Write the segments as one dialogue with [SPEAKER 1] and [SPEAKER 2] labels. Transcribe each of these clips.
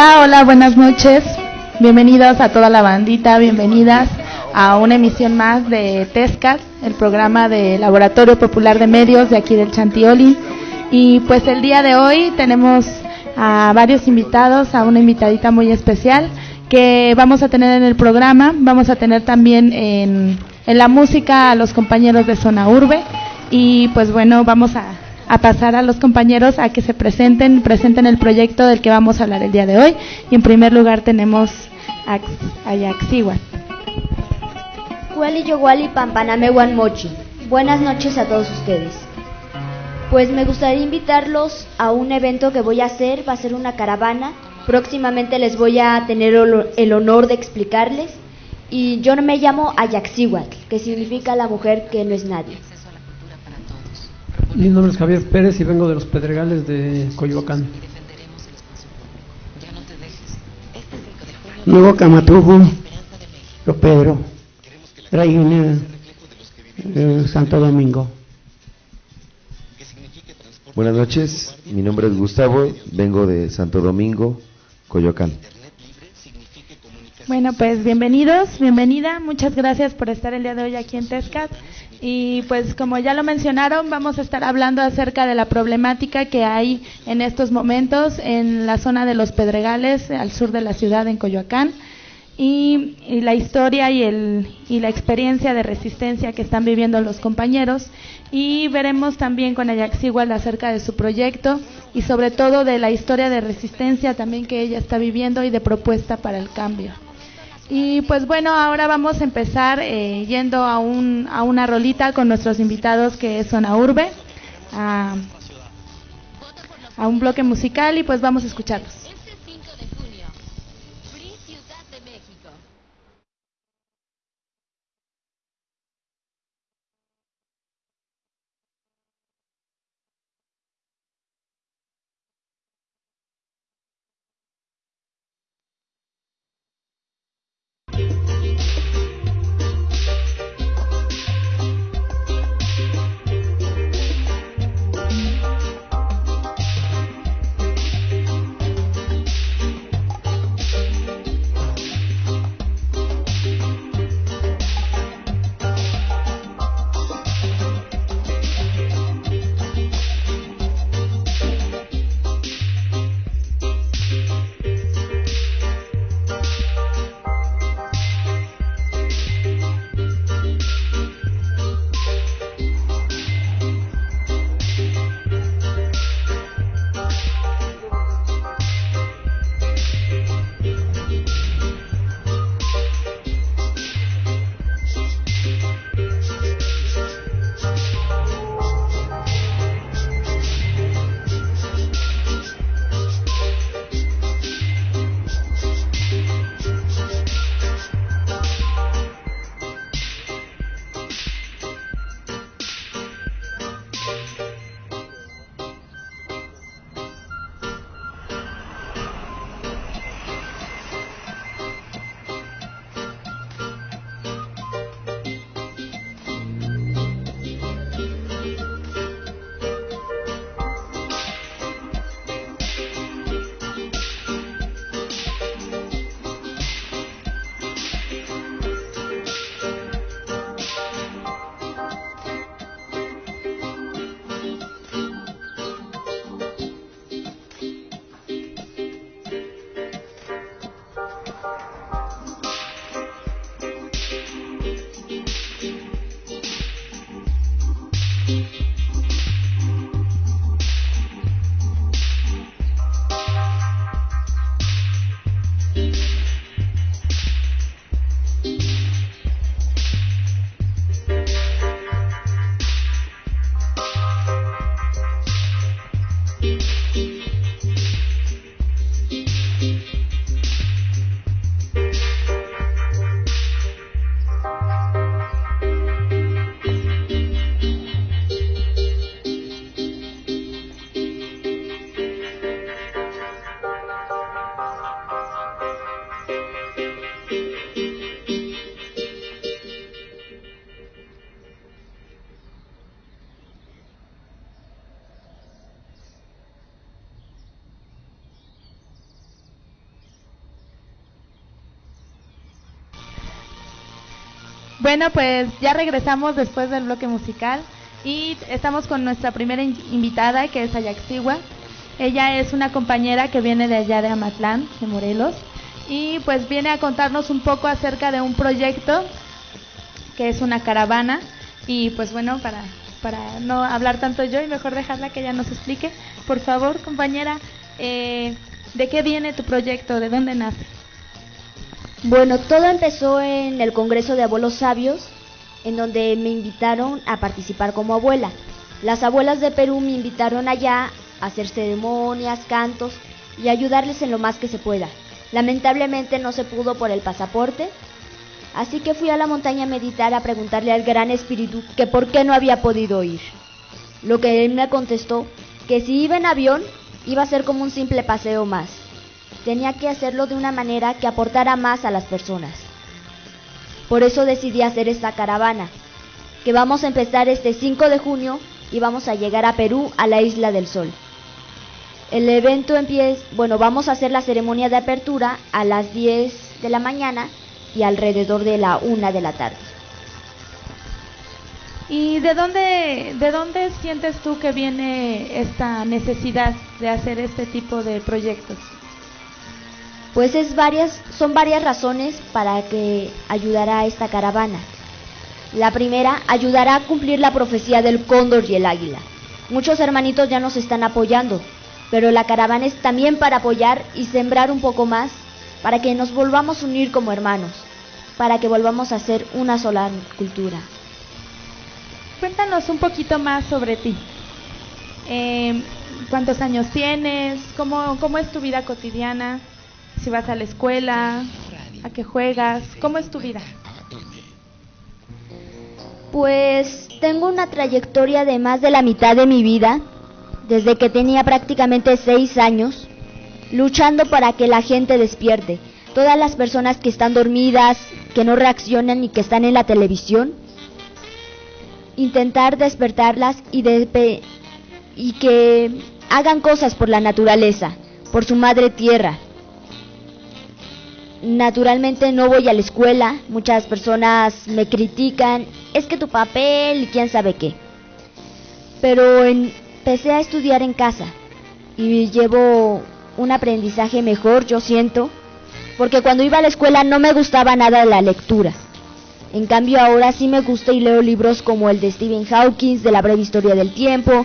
[SPEAKER 1] Hola, hola, buenas noches. Bienvenidos a toda la bandita, bienvenidas a una emisión más de TESCAT, el programa de Laboratorio Popular de Medios de aquí del Chantioli. Y pues el día de hoy tenemos a varios invitados, a una invitadita muy especial que vamos a tener en el programa. Vamos a tener también en, en la música a los compañeros de Zona Urbe. Y pues bueno, vamos a, a pasar a los compañeros a que se presenten, presenten el proyecto del que vamos a hablar el día de hoy. Y en primer lugar tenemos a, a Yaxihuat.
[SPEAKER 2] Huali Yowali Pampaname Mochi. Buenas noches a todos ustedes. Pues me gustaría invitarlos a un evento que voy a hacer, va a ser una caravana. Próximamente les voy a tener el honor de explicarles. Y yo me llamo Ayaxihuatl, que significa la mujer que no es nadie.
[SPEAKER 3] Mi nombre es Javier Pérez y vengo de los Pedregales de Coyoacán.
[SPEAKER 4] Nuevo Camatujo, yo Pedro, Reina, eh, Santo Domingo.
[SPEAKER 5] Buenas noches, mi nombre es Gustavo, vengo de Santo Domingo, Coyoacán.
[SPEAKER 1] Bueno, pues bienvenidos, bienvenida, muchas gracias por estar el día de hoy aquí en Tescat. Y pues como ya lo mencionaron, vamos a estar hablando acerca de la problemática que hay en estos momentos en la zona de los Pedregales, al sur de la ciudad, en Coyoacán, y, la historia y, el, y la experiencia de resistencia que están viviendo los compañeros. Y veremos también con Ajax Igual acerca de su proyecto y sobre todo de la historia de resistencia también que ella está viviendo y de propuesta para el cambio. Y pues bueno, ahora vamos a empezar eh, yendo a, un, a una rolita con nuestros invitados que son a Urbe, a, a un bloque musical y pues vamos a escucharlos. Bueno, pues ya regresamos después del bloque musical y estamos con nuestra primera invitada que es Ayaxiwa. Ella es una compañera que viene de allá de Amatlán, de Morelos, y pues viene a contarnos un poco acerca de un proyecto que es una caravana y pues bueno, para, para no hablar tanto yo y mejor dejarla que ella nos explique, por favor compañera, eh, ¿de qué viene tu proyecto? ¿De dónde nace?
[SPEAKER 2] Bueno, todo empezó en el Congreso de Abuelos Sabios, en donde me invitaron a participar como abuela. Las abuelas de Perú me invitaron allá a hacer ceremonias, cantos y ayudarles en lo más que se pueda. Lamentablemente no se pudo por el pasaporte, así que fui a la montaña a meditar a preguntarle al gran espíritu que por qué no había podido ir. Lo que él me contestó que si iba en avión iba a ser como un simple paseo más tenía que hacerlo de una manera que aportara más a las personas. Por eso decidí hacer esta caravana, que vamos a empezar este 5 de junio y vamos a llegar a Perú, a la Isla del Sol. El evento empieza, bueno, vamos a hacer la ceremonia de apertura a las 10 de la mañana y alrededor de la 1 de la tarde.
[SPEAKER 1] ¿Y de dónde, de dónde sientes tú que viene esta necesidad de hacer este tipo de proyectos?
[SPEAKER 2] Pues es varias, son varias razones para que ayudará a esta caravana. La primera, ayudará a cumplir la profecía del cóndor y el águila. Muchos hermanitos ya nos están apoyando, pero la caravana es también para apoyar y sembrar un poco más, para que nos volvamos a unir como hermanos, para que volvamos a ser una sola cultura.
[SPEAKER 1] Cuéntanos un poquito más sobre ti. Eh, ¿Cuántos años tienes? ¿Cómo, ¿Cómo es tu vida cotidiana? Si vas a la escuela, a qué juegas, ¿cómo es tu vida?
[SPEAKER 2] Pues tengo una trayectoria de más de la mitad de mi vida, desde que tenía prácticamente seis años, luchando para que la gente despierte. Todas las personas que están dormidas, que no reaccionan y que están en la televisión, intentar despertarlas y, y que hagan cosas por la naturaleza, por su madre tierra, Naturalmente no voy a la escuela, muchas personas me critican, es que tu papel y quién sabe qué. Pero empecé a estudiar en casa y llevo un aprendizaje mejor, yo siento, porque cuando iba a la escuela no me gustaba nada la lectura. En cambio ahora sí me gusta y leo libros como el de Stephen Hawking, de la breve historia del tiempo,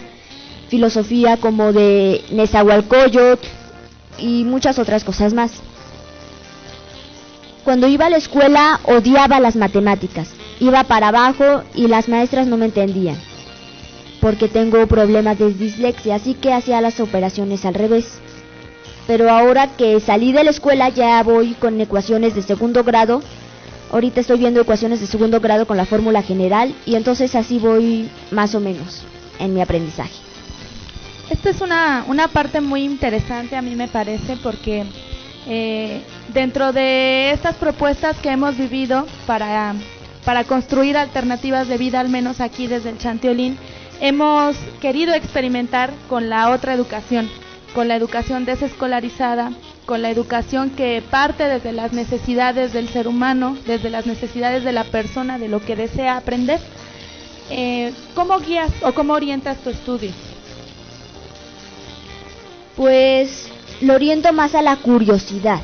[SPEAKER 2] filosofía como de Nezahualcóyotl y muchas otras cosas más. Cuando iba a la escuela odiaba las matemáticas. Iba para abajo y las maestras no me entendían. Porque tengo problemas de dislexia, así que hacía las operaciones al revés. Pero ahora que salí de la escuela ya voy con ecuaciones de segundo grado. Ahorita estoy viendo ecuaciones de segundo grado con la fórmula general y entonces así voy más o menos en mi aprendizaje.
[SPEAKER 1] Esta es una, una parte muy interesante a mí me parece porque eh, dentro de estas propuestas que hemos vivido para, para construir alternativas de vida, al menos aquí desde el Chantiolín, hemos querido experimentar con la otra educación, con la educación desescolarizada, con la educación que parte desde las necesidades del ser humano, desde las necesidades de la persona, de lo que desea aprender. Eh, ¿Cómo guías o cómo orientas tu estudio?
[SPEAKER 2] Pues lo oriento más a la curiosidad.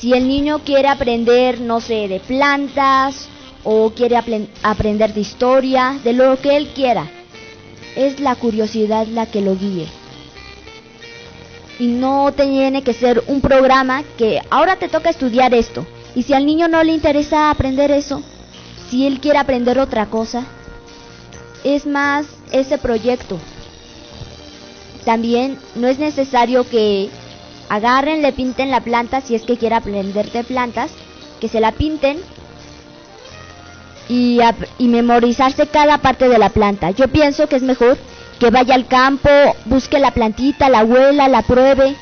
[SPEAKER 2] Si el niño quiere aprender, no sé, de plantas o quiere aprender de historia, de lo que él quiera, es la curiosidad la que lo guíe. Y no tiene que ser un programa que ahora te toca estudiar esto. Y si al niño no le interesa aprender eso, si él quiere aprender otra cosa, es más ese proyecto, también no es necesario que agarren, le pinten la planta si es que quiere aprender de plantas, que se la pinten y, y memorizarse cada parte de la planta. Yo pienso que es mejor que vaya al campo, busque la plantita, la abuela, la pruebe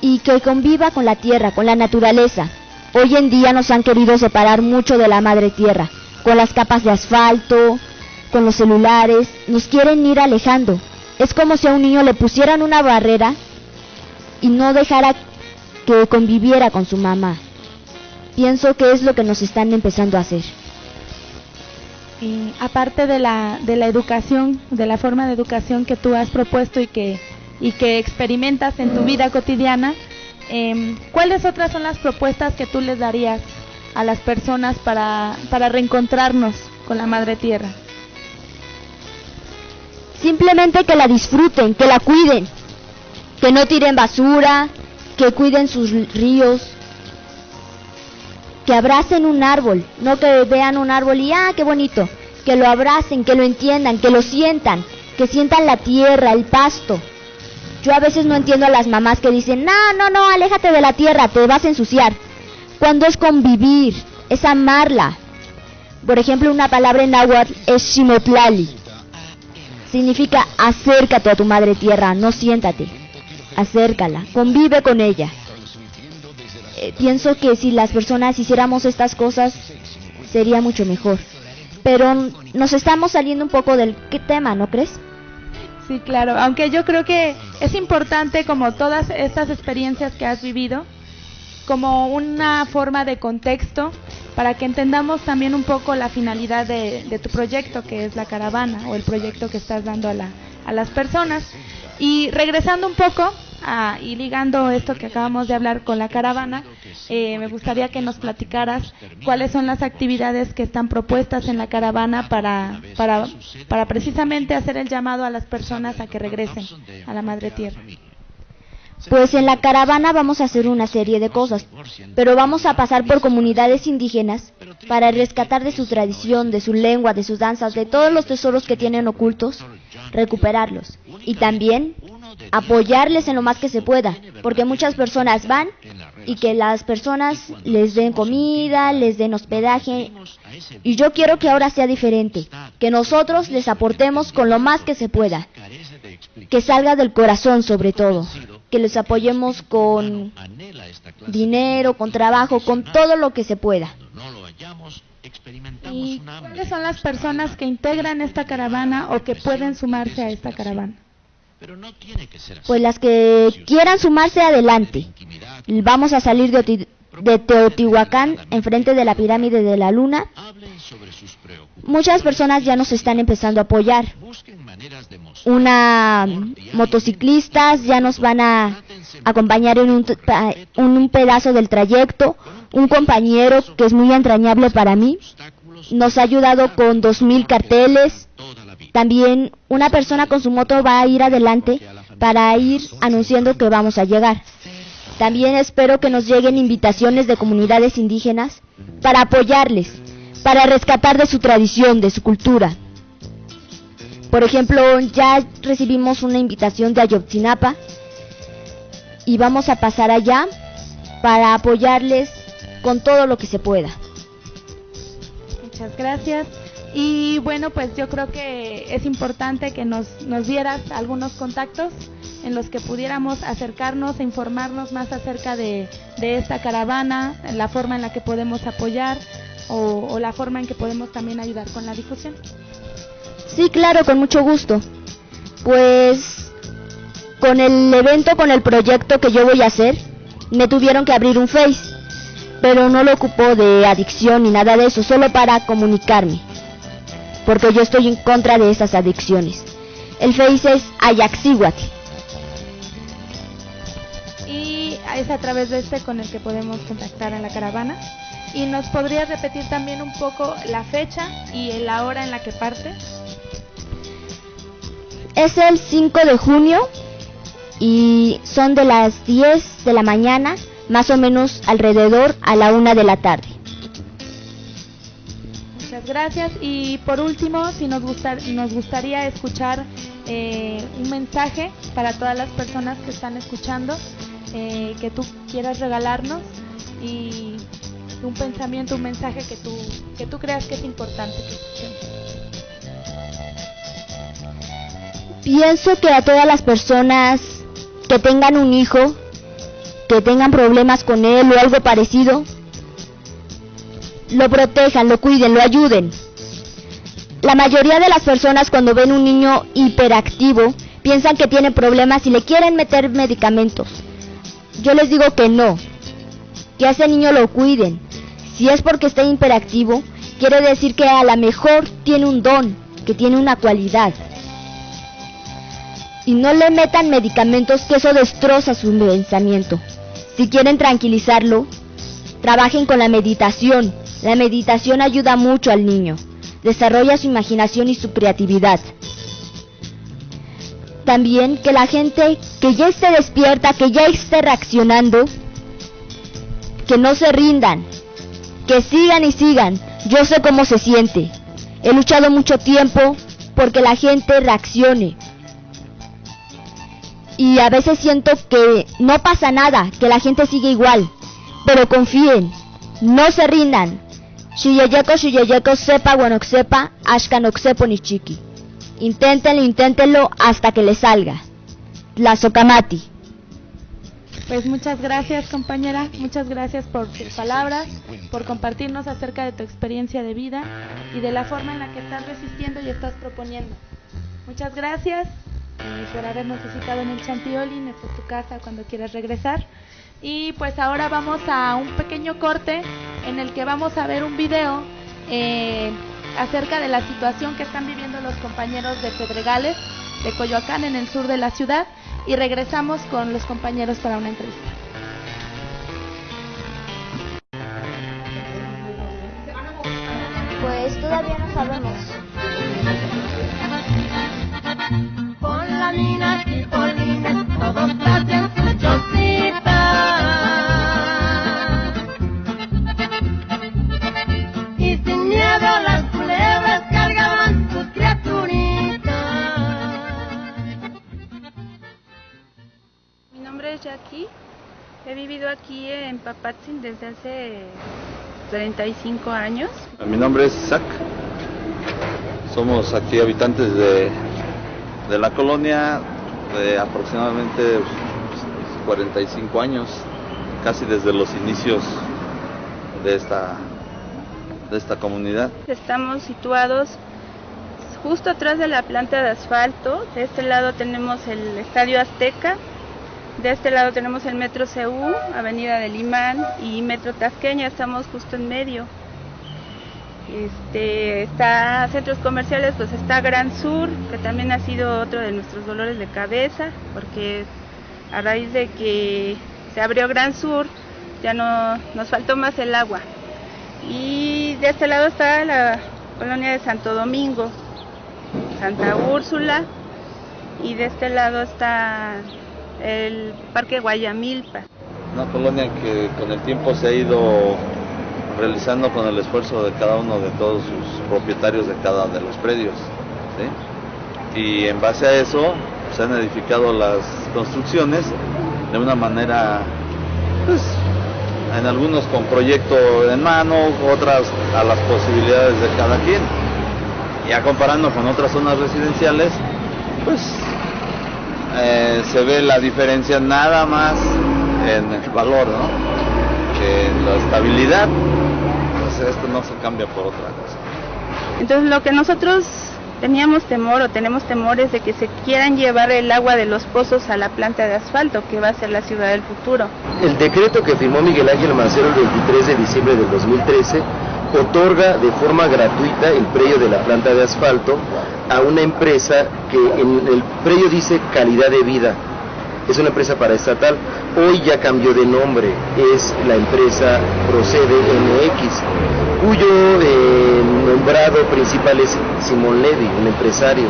[SPEAKER 2] y que conviva con la tierra, con la naturaleza. Hoy en día nos han querido separar mucho de la madre tierra, con las capas de asfalto, con los celulares, nos quieren ir alejando. Es como si a un niño le pusieran una barrera y no dejara que conviviera con su mamá. Pienso que es lo que nos están empezando a hacer.
[SPEAKER 1] Y aparte de la, de la educación, de la forma de educación que tú has propuesto y que, y que experimentas en tu vida cotidiana, eh, ¿cuáles otras son las propuestas que tú les darías a las personas para, para reencontrarnos con la Madre Tierra?
[SPEAKER 2] Simplemente que la disfruten, que la cuiden, que no tiren basura, que cuiden sus ríos, que abracen un árbol, no que vean un árbol y ah, qué bonito, que lo abracen, que lo entiendan, que lo sientan, que sientan la tierra, el pasto. Yo a veces no entiendo a las mamás que dicen, no, no, no, aléjate de la tierra, te vas a ensuciar. Cuando es convivir, es amarla. Por ejemplo, una palabra en náhuatl es shimotlali. Significa acércate a tu madre tierra, no siéntate. Acércala, convive con ella. Eh, pienso que si las personas hiciéramos estas cosas sería mucho mejor. Pero nos estamos saliendo un poco del ¿qué tema, ¿no crees?
[SPEAKER 1] Sí, claro, aunque yo creo que es importante como todas estas experiencias que has vivido, como una forma de contexto para que entendamos también un poco la finalidad de, de tu proyecto, que es la caravana o el proyecto que estás dando a, la, a las personas. Y regresando un poco y ligando esto que acabamos de hablar con la caravana, eh, me gustaría que nos platicaras cuáles son las actividades que están propuestas en la caravana para, para, para precisamente hacer el llamado a las personas a que regresen a la Madre Tierra.
[SPEAKER 2] Pues en la caravana vamos a hacer una serie de cosas, pero vamos a pasar por comunidades indígenas para rescatar de su tradición, de su lengua, de sus danzas, de todos los tesoros que tienen ocultos, recuperarlos. Y también apoyarles en lo más que se pueda, porque muchas personas van y que las personas les den comida, les den hospedaje, y yo quiero que ahora sea diferente, que nosotros les aportemos con lo más que se pueda, que salga del corazón sobre todo, que les apoyemos con dinero, con trabajo, con todo lo que se pueda.
[SPEAKER 1] ¿Y cuáles son las personas que integran esta caravana o que pueden sumarse a esta caravana?
[SPEAKER 2] Pues las que quieran sumarse adelante. Vamos a salir de, de Teotihuacán, enfrente de la pirámide de la luna. Muchas personas ya nos están empezando a apoyar. Una motociclistas ya nos van a acompañar en un, un pedazo del trayecto. Un compañero que es muy entrañable para mí nos ha ayudado con dos mil carteles también una persona con su moto va a ir adelante para ir anunciando que vamos a llegar. También espero que nos lleguen invitaciones de comunidades indígenas para apoyarles, para rescatar de su tradición, de su cultura. Por ejemplo, ya recibimos una invitación de Ayotzinapa y vamos a pasar allá para apoyarles con todo lo que se pueda.
[SPEAKER 1] Muchas gracias. Y bueno, pues yo creo que es importante que nos, nos dieras algunos contactos en los que pudiéramos acercarnos e informarnos más acerca de, de esta caravana, la forma en la que podemos apoyar o, o, la forma en que podemos también ayudar con la difusión.
[SPEAKER 2] Sí, claro, con mucho gusto. Pues con el evento, con el proyecto que yo voy a hacer, me tuvieron que abrir un Face, pero no lo ocupo de adicción ni nada de eso, solo para comunicarme porque yo estoy en contra de esas adicciones. El Face es Ayaxihuatl.
[SPEAKER 1] Y es a través de este con el que podemos contactar a la caravana. ¿Y nos podrías repetir también un poco la fecha y la hora en la que parte?
[SPEAKER 2] Es el 5 de junio y son de las 10 de la mañana, más o menos alrededor a la 1 de la tarde
[SPEAKER 1] gracias. Y por último, si nos, nos gustaría escuchar eh, un mensaje para todas las personas que están escuchando, eh, que tú quieras regalarnos y un pensamiento, un mensaje que tú, que tú creas que es importante
[SPEAKER 2] Pienso que a todas las personas que tengan un hijo, que tengan problemas con él o algo parecido, lo protejan, lo cuiden, lo ayuden. La mayoría de las personas cuando ven un niño hiperactivo piensan que tiene problemas y le quieren meter medicamentos. Yo les digo que no, que a ese niño lo cuiden. Si es porque está hiperactivo, quiere decir que a lo mejor tiene un don, que tiene una cualidad. Y no le metan medicamentos que eso destroza su pensamiento. Si quieren tranquilizarlo, trabajen con la meditación. La meditación ayuda mucho al niño. Desarrolla su imaginación y su creatividad. También que la gente que ya esté despierta, que ya esté reaccionando, que no se rindan, que sigan y sigan. Yo sé cómo se siente. He luchado mucho tiempo porque la gente reaccione. Y a veces siento que no pasa nada, que la gente sigue igual. Pero confíen, no se rindan. Shiyayeko, shiyayeko, sepa, sepa, ashkanoxepo ni chiqui. Inténtenlo, inténtenlo hasta que le salga. La Socamati.
[SPEAKER 1] Pues muchas gracias compañera, muchas gracias por tus palabras, por compartirnos acerca de tu experiencia de vida y de la forma en la que estás resistiendo y estás proponiendo. Muchas gracias por habernos visitado en el Champiolín, esta es tu casa cuando quieras regresar. Y pues ahora vamos a un pequeño corte en el que vamos a ver un video eh, acerca de la situación que están viviendo los compañeros de Pedregales, de Coyoacán, en el sur de la ciudad, y regresamos con los compañeros para una entrevista.
[SPEAKER 2] Pues todavía no sabemos. Mina y polines, todos hacen su chocita.
[SPEAKER 6] aquí. He vivido aquí en Papatzin desde hace 35 años.
[SPEAKER 7] Mi nombre es Isaac. Somos aquí habitantes de, de la colonia de aproximadamente 45 años, casi desde los inicios de esta, de esta comunidad.
[SPEAKER 6] Estamos situados justo atrás de la planta de asfalto. De este lado tenemos el Estadio Azteca, de este lado tenemos el Metro CU, Avenida del Imán y Metro Tasqueña, estamos justo en medio. Este, está centros comerciales, pues está Gran Sur, que también ha sido otro de nuestros dolores de cabeza, porque a raíz de que se abrió Gran Sur, ya no nos faltó más el agua. Y de este lado está la colonia de Santo Domingo, Santa Úrsula, y de este lado está el Parque Guayamilpa.
[SPEAKER 7] Una colonia que con el tiempo se ha ido realizando con el esfuerzo de cada uno de todos sus propietarios de cada de los predios. Y en base a eso se han edificado las construcciones de una manera, pues, en algunos con proyecto en mano, otras a las posibilidades de cada quien. Ya comparando con otras zonas residenciales, pues eh, se ve la diferencia nada más en el valor, ¿no? En la estabilidad, esto no se cambia por otra cosa.
[SPEAKER 6] Entonces lo que nosotros teníamos temor o tenemos temores de que se quieran llevar el agua de los pozos a la planta de asfalto, que va a ser la ciudad del futuro.
[SPEAKER 5] El decreto que firmó Miguel Ángel Mancero el 23 de diciembre del 2013 otorga de forma gratuita el predio de la planta de asfalto a una empresa que en el predio dice calidad de vida. Es una empresa paraestatal. Hoy ya cambió de nombre. Es la empresa Procede MX, cuyo nombrado principal es Simón Levy, un empresario.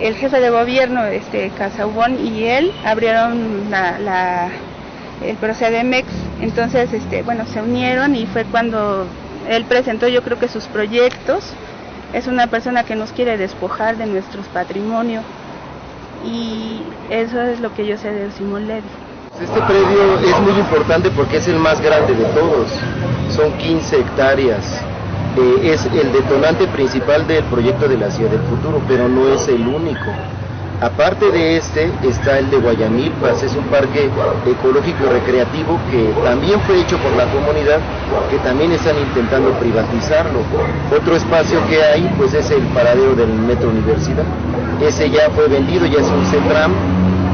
[SPEAKER 6] El jefe de gobierno, este Casaubón, y él abrieron la, el Procede MX. Entonces, este, bueno, se unieron y fue cuando él presentó yo creo que sus proyectos. Es una persona que nos quiere despojar de nuestros patrimonios y eso es lo que yo sé de Simón Levy.
[SPEAKER 5] Este predio es muy importante porque es el más grande de todos, son 15 hectáreas. Eh, es el detonante principal del proyecto de la ciudad del futuro, pero no es el único. Aparte de este está el de Guayamilpas, es un parque ecológico y recreativo que también fue hecho por la comunidad, que también están intentando privatizarlo. Otro espacio que hay pues es el paradero del Metro Universidad. Ese ya fue vendido, ya es un CETRAM.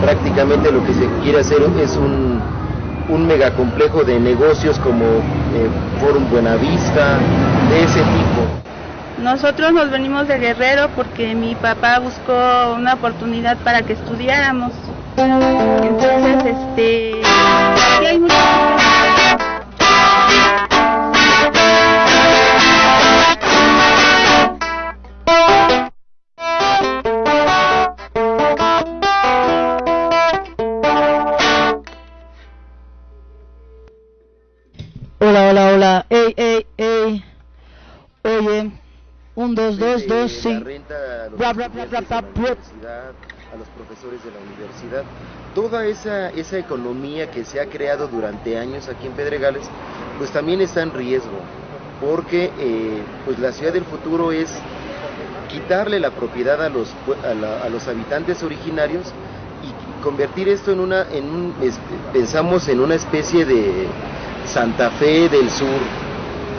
[SPEAKER 5] Prácticamente lo que se quiere hacer es un, un megacomplejo de negocios como eh, Buenavista,
[SPEAKER 8] de ese tipo.
[SPEAKER 6] Nosotros nos venimos de Guerrero porque mi papá buscó una oportunidad para que estudiáramos. Entonces, este,
[SPEAKER 9] Hola,
[SPEAKER 8] a los profesores de la universidad. Toda esa, esa economía que se ha creado durante años aquí en Pedregales, pues también está en riesgo, porque eh, pues la ciudad del futuro es quitarle la propiedad a los, a, los habitantes originarios y convertir esto en una, en un, pensamos en una especie de Santa Fe del Sur,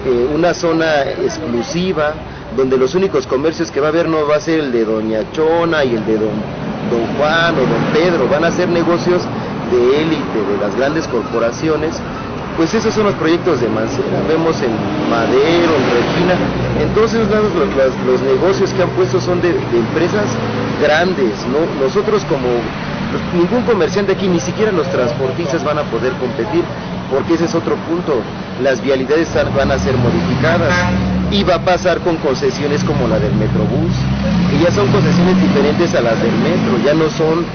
[SPEAKER 8] eh, una zona exclusiva donde los únicos comercios que va a haber no va a ser el de Doña Chona y el de Don, don Juan o Don Pedro, van a ser negocios de élite, de las grandes corporaciones. Pues esos son los proyectos de Mancera, vemos en Madero, en Regina, en lados los, negocios que han puesto son de, de empresas grandes, ¿no? Nosotros como ningún comerciante aquí, ni siquiera los transportistas van a poder competir, porque ese es otro punto, las vialidades van a ser modificadas y va a pasar con concesiones como la del Metrobús, que ya son concesiones diferentes a las del metro, ya no son,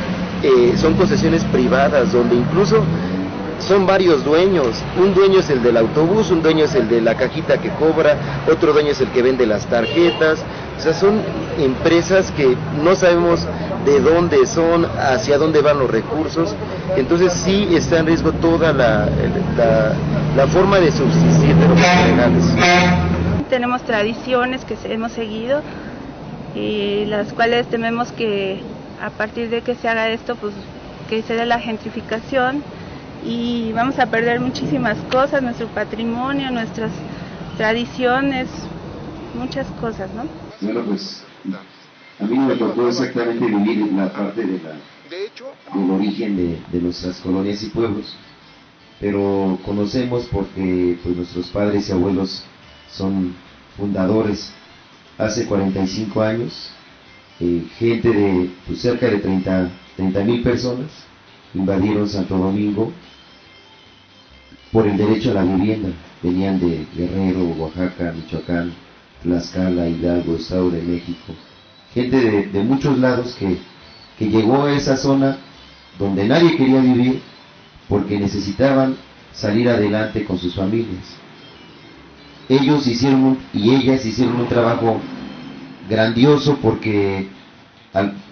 [SPEAKER 8] eh, son concesiones privadas, donde incluso son varios dueños. Un dueño es el del autobús, un dueño es el de la cajita que cobra, otro dueño es el que vende las tarjetas. O sea, son empresas que no sabemos de dónde son, hacia dónde van los recursos. Entonces sí está en riesgo toda la, la, forma de subsistir de los legales.
[SPEAKER 6] Tenemos tradiciones que hemos seguido y las cuales tememos que a partir de que se haga esto, pues que se dé la gentrificación y vamos a perder muchísimas cosas, nuestro patrimonio, nuestras tradiciones, muchas cosas, ¿no?
[SPEAKER 5] Bueno, pues a mí me tocó exactamente vivir la parte de la, del origen de, de nuestras colonias y pueblos, pero conocemos porque pues, nuestros padres y abuelos son fundadores hace 45 años, eh, gente de pues, cerca de 30 mil personas invadieron Santo Domingo por el derecho a la vivienda. Venían de Guerrero, Oaxaca, Michoacán, Tlaxcala, Hidalgo, Estado de México. Gente de, muchos lados que, llegó a esa zona donde nadie quería vivir porque necesitaban salir adelante con sus familias. Ellos hicieron y ellas hicieron un trabajo grandioso porque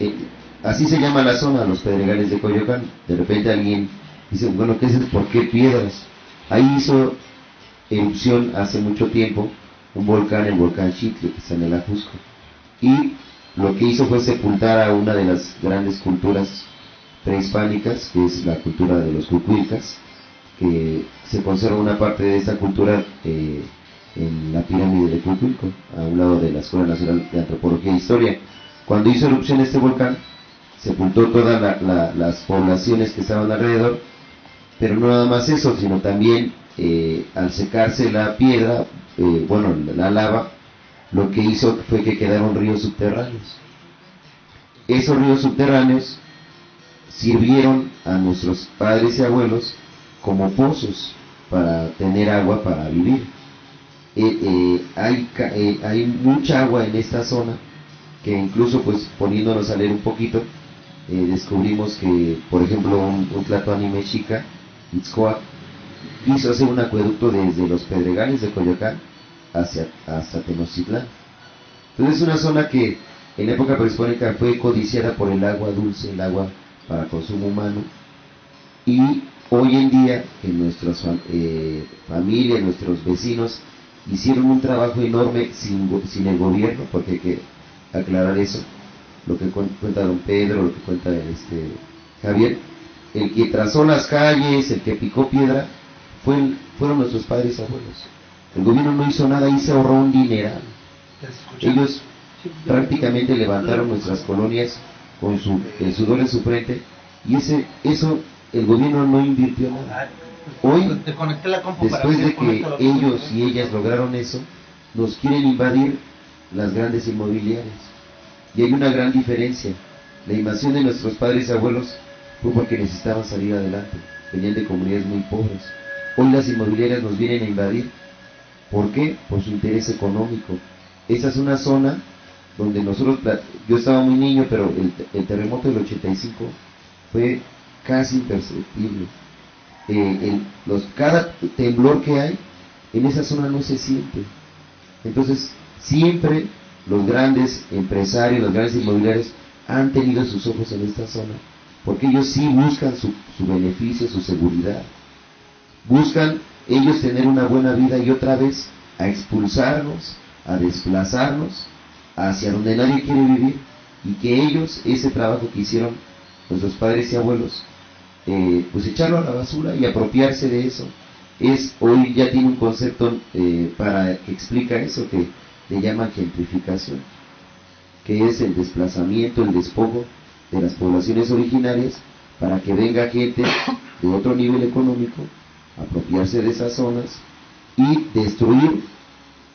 [SPEAKER 5] eh, así se llama la zona, los pedregales de Coyoacán. De repente alguien dice, bueno, ¿qué es? ¿Por qué piedras? Ahí hizo erupción hace mucho tiempo un volcán, el volcán Chitle, que está en el Ajusco. Y lo que hizo fue sepultar a una de las grandes culturas prehispánicas, que es la cultura de los cucuilcas, que se conserva una parte de esta cultura eh, en la pirámide de Cucuilco, a un lado de la Escuela Nacional de Antropología e Historia. Cuando hizo erupción este volcán, sepultó todas las poblaciones que estaban alrededor pero no nada más eso, sino también eh, al secarse la piedra, eh, bueno, la lava, lo que hizo fue que quedaron ríos subterráneos. Esos ríos subterráneos sirvieron a nuestros padres y abuelos como pozos para tener agua para vivir. Eh, hay, mucha agua en esta zona que incluso pues poniéndonos a leer un poquito descubrimos que por ejemplo un, un anime chica Itzcoac quiso hacer un acueducto desde los Pedregales de Coyoacán hacia, hasta Tenochtitlán. Entonces es una zona que en época prehispánica fue codiciada por el agua dulce, el agua para consumo humano, y hoy en día en nuestras eh, familias, nuestros vecinos, hicieron un trabajo enorme sin, sin el gobierno, porque hay que aclarar eso, lo que cuenta don Pedro, lo que cuenta este Javier, el que trazó las calles, el que picó piedra, fue fueron nuestros padres y abuelos. El gobierno no hizo nada y se ahorró un dineral. Ellos prácticamente levantaron nuestras colonias con su, el sudor en su frente y ese eso el gobierno no invirtió nada. Hoy, después de que ellos y ellas lograron eso, nos quieren invadir las grandes inmobiliarias. Y hay una gran diferencia. La invasión de nuestros padres y abuelos fue porque necesitaban salir adelante. Venían de comunidades muy pobres. Hoy las inmobiliarias nos vienen a invadir. ¿Por qué? Por su interés económico. Esa es una zona donde nosotros, yo estaba muy niño, pero el, terremoto del 85 fue casi imperceptible. Eh, los, cada temblor que hay, en esa zona no se siente. Entonces, siempre los grandes empresarios, los grandes inmobiliarios han tenido sus ojos en esta zona, porque ellos sí buscan su, su beneficio, su seguridad. Buscan ellos tener una buena vida y otra vez a expulsarnos, a desplazarnos hacia donde nadie quiere vivir y que ellos, ese trabajo que hicieron nuestros padres y abuelos, eh, pues echarlo a la basura y apropiarse de eso. Es, hoy ya tiene un concepto eh, para que explica eso que le llaman gentrificación, que es el desplazamiento, el despojo de las poblaciones originarias para que venga gente de otro nivel económico, apropiarse de esas zonas y destruir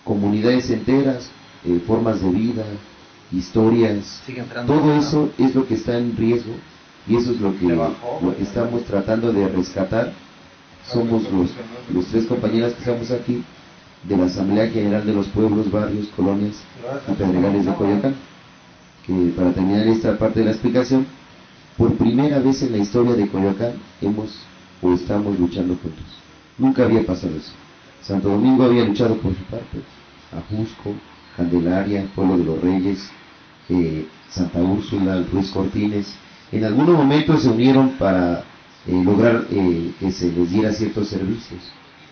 [SPEAKER 5] comunidades enteras, eh, formas de vida, historias, todo eso es lo que está en riesgo y eso es lo que, estamos tratando de rescatar. Somos los, tres compañeras que estamos aquí de la Asamblea General de los Pueblos, Barrios, Colonias y Pedregales de Coyacán. Que para terminar esta parte de la explicación, por primera vez en la historia de Coyoacán hemos o estamos luchando juntos. Nunca había pasado eso. Santo Domingo había luchado por su parte, Ajusco, Candelaria, Pueblo de los Reyes, eh, Santa Úrsula, Ruiz Cortines, en algunos momentos se unieron para eh, lograr eh, que se les diera ciertos servicios,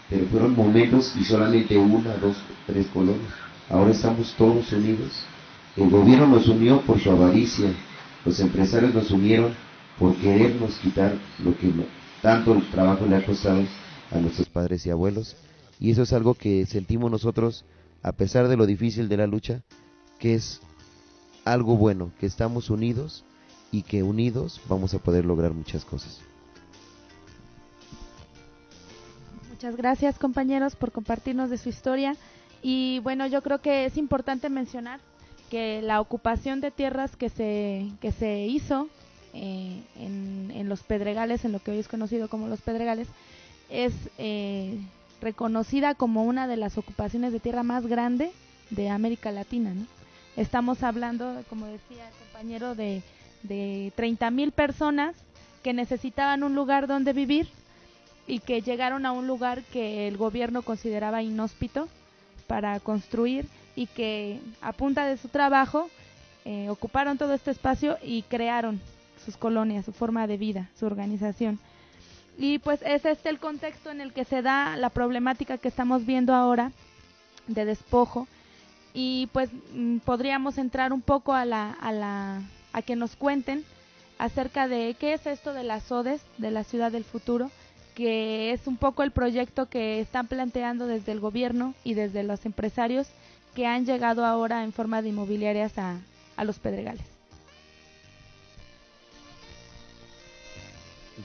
[SPEAKER 5] pero fueron momentos y solamente una, dos, tres colonias. Ahora estamos todos unidos. El gobierno nos unió por su avaricia, los empresarios nos unieron por querernos quitar lo que tanto el trabajo le ha costado a nuestros padres y abuelos. Y eso es algo que sentimos nosotros, a pesar de lo difícil de la lucha, que es algo bueno, que estamos unidos y que unidos vamos a poder lograr muchas cosas.
[SPEAKER 1] Muchas gracias compañeros por compartirnos de su historia y bueno, yo creo que es importante mencionar que la ocupación de tierras que se, que se hizo eh, en, en, los Pedregales, en lo que hoy es conocido como los Pedregales, es eh, reconocida como una de las ocupaciones de tierra más grande de América Latina. Estamos hablando, como decía el compañero, de de 30 mil personas que necesitaban un lugar donde vivir y que llegaron a un lugar que el gobierno consideraba inhóspito para construir y que a punta de su trabajo eh, ocuparon todo este espacio y crearon sus colonias, su forma de vida, su organización. Y pues es este el contexto en el que se da la problemática que estamos viendo ahora de despojo y pues mm, podríamos entrar un poco a la, a la a que nos cuenten acerca de qué es esto de las ODES, de la ciudad del futuro, que es un poco el proyecto que están planteando desde el gobierno y desde los empresarios que han llegado ahora en forma de inmobiliarias a, a los Pedregales.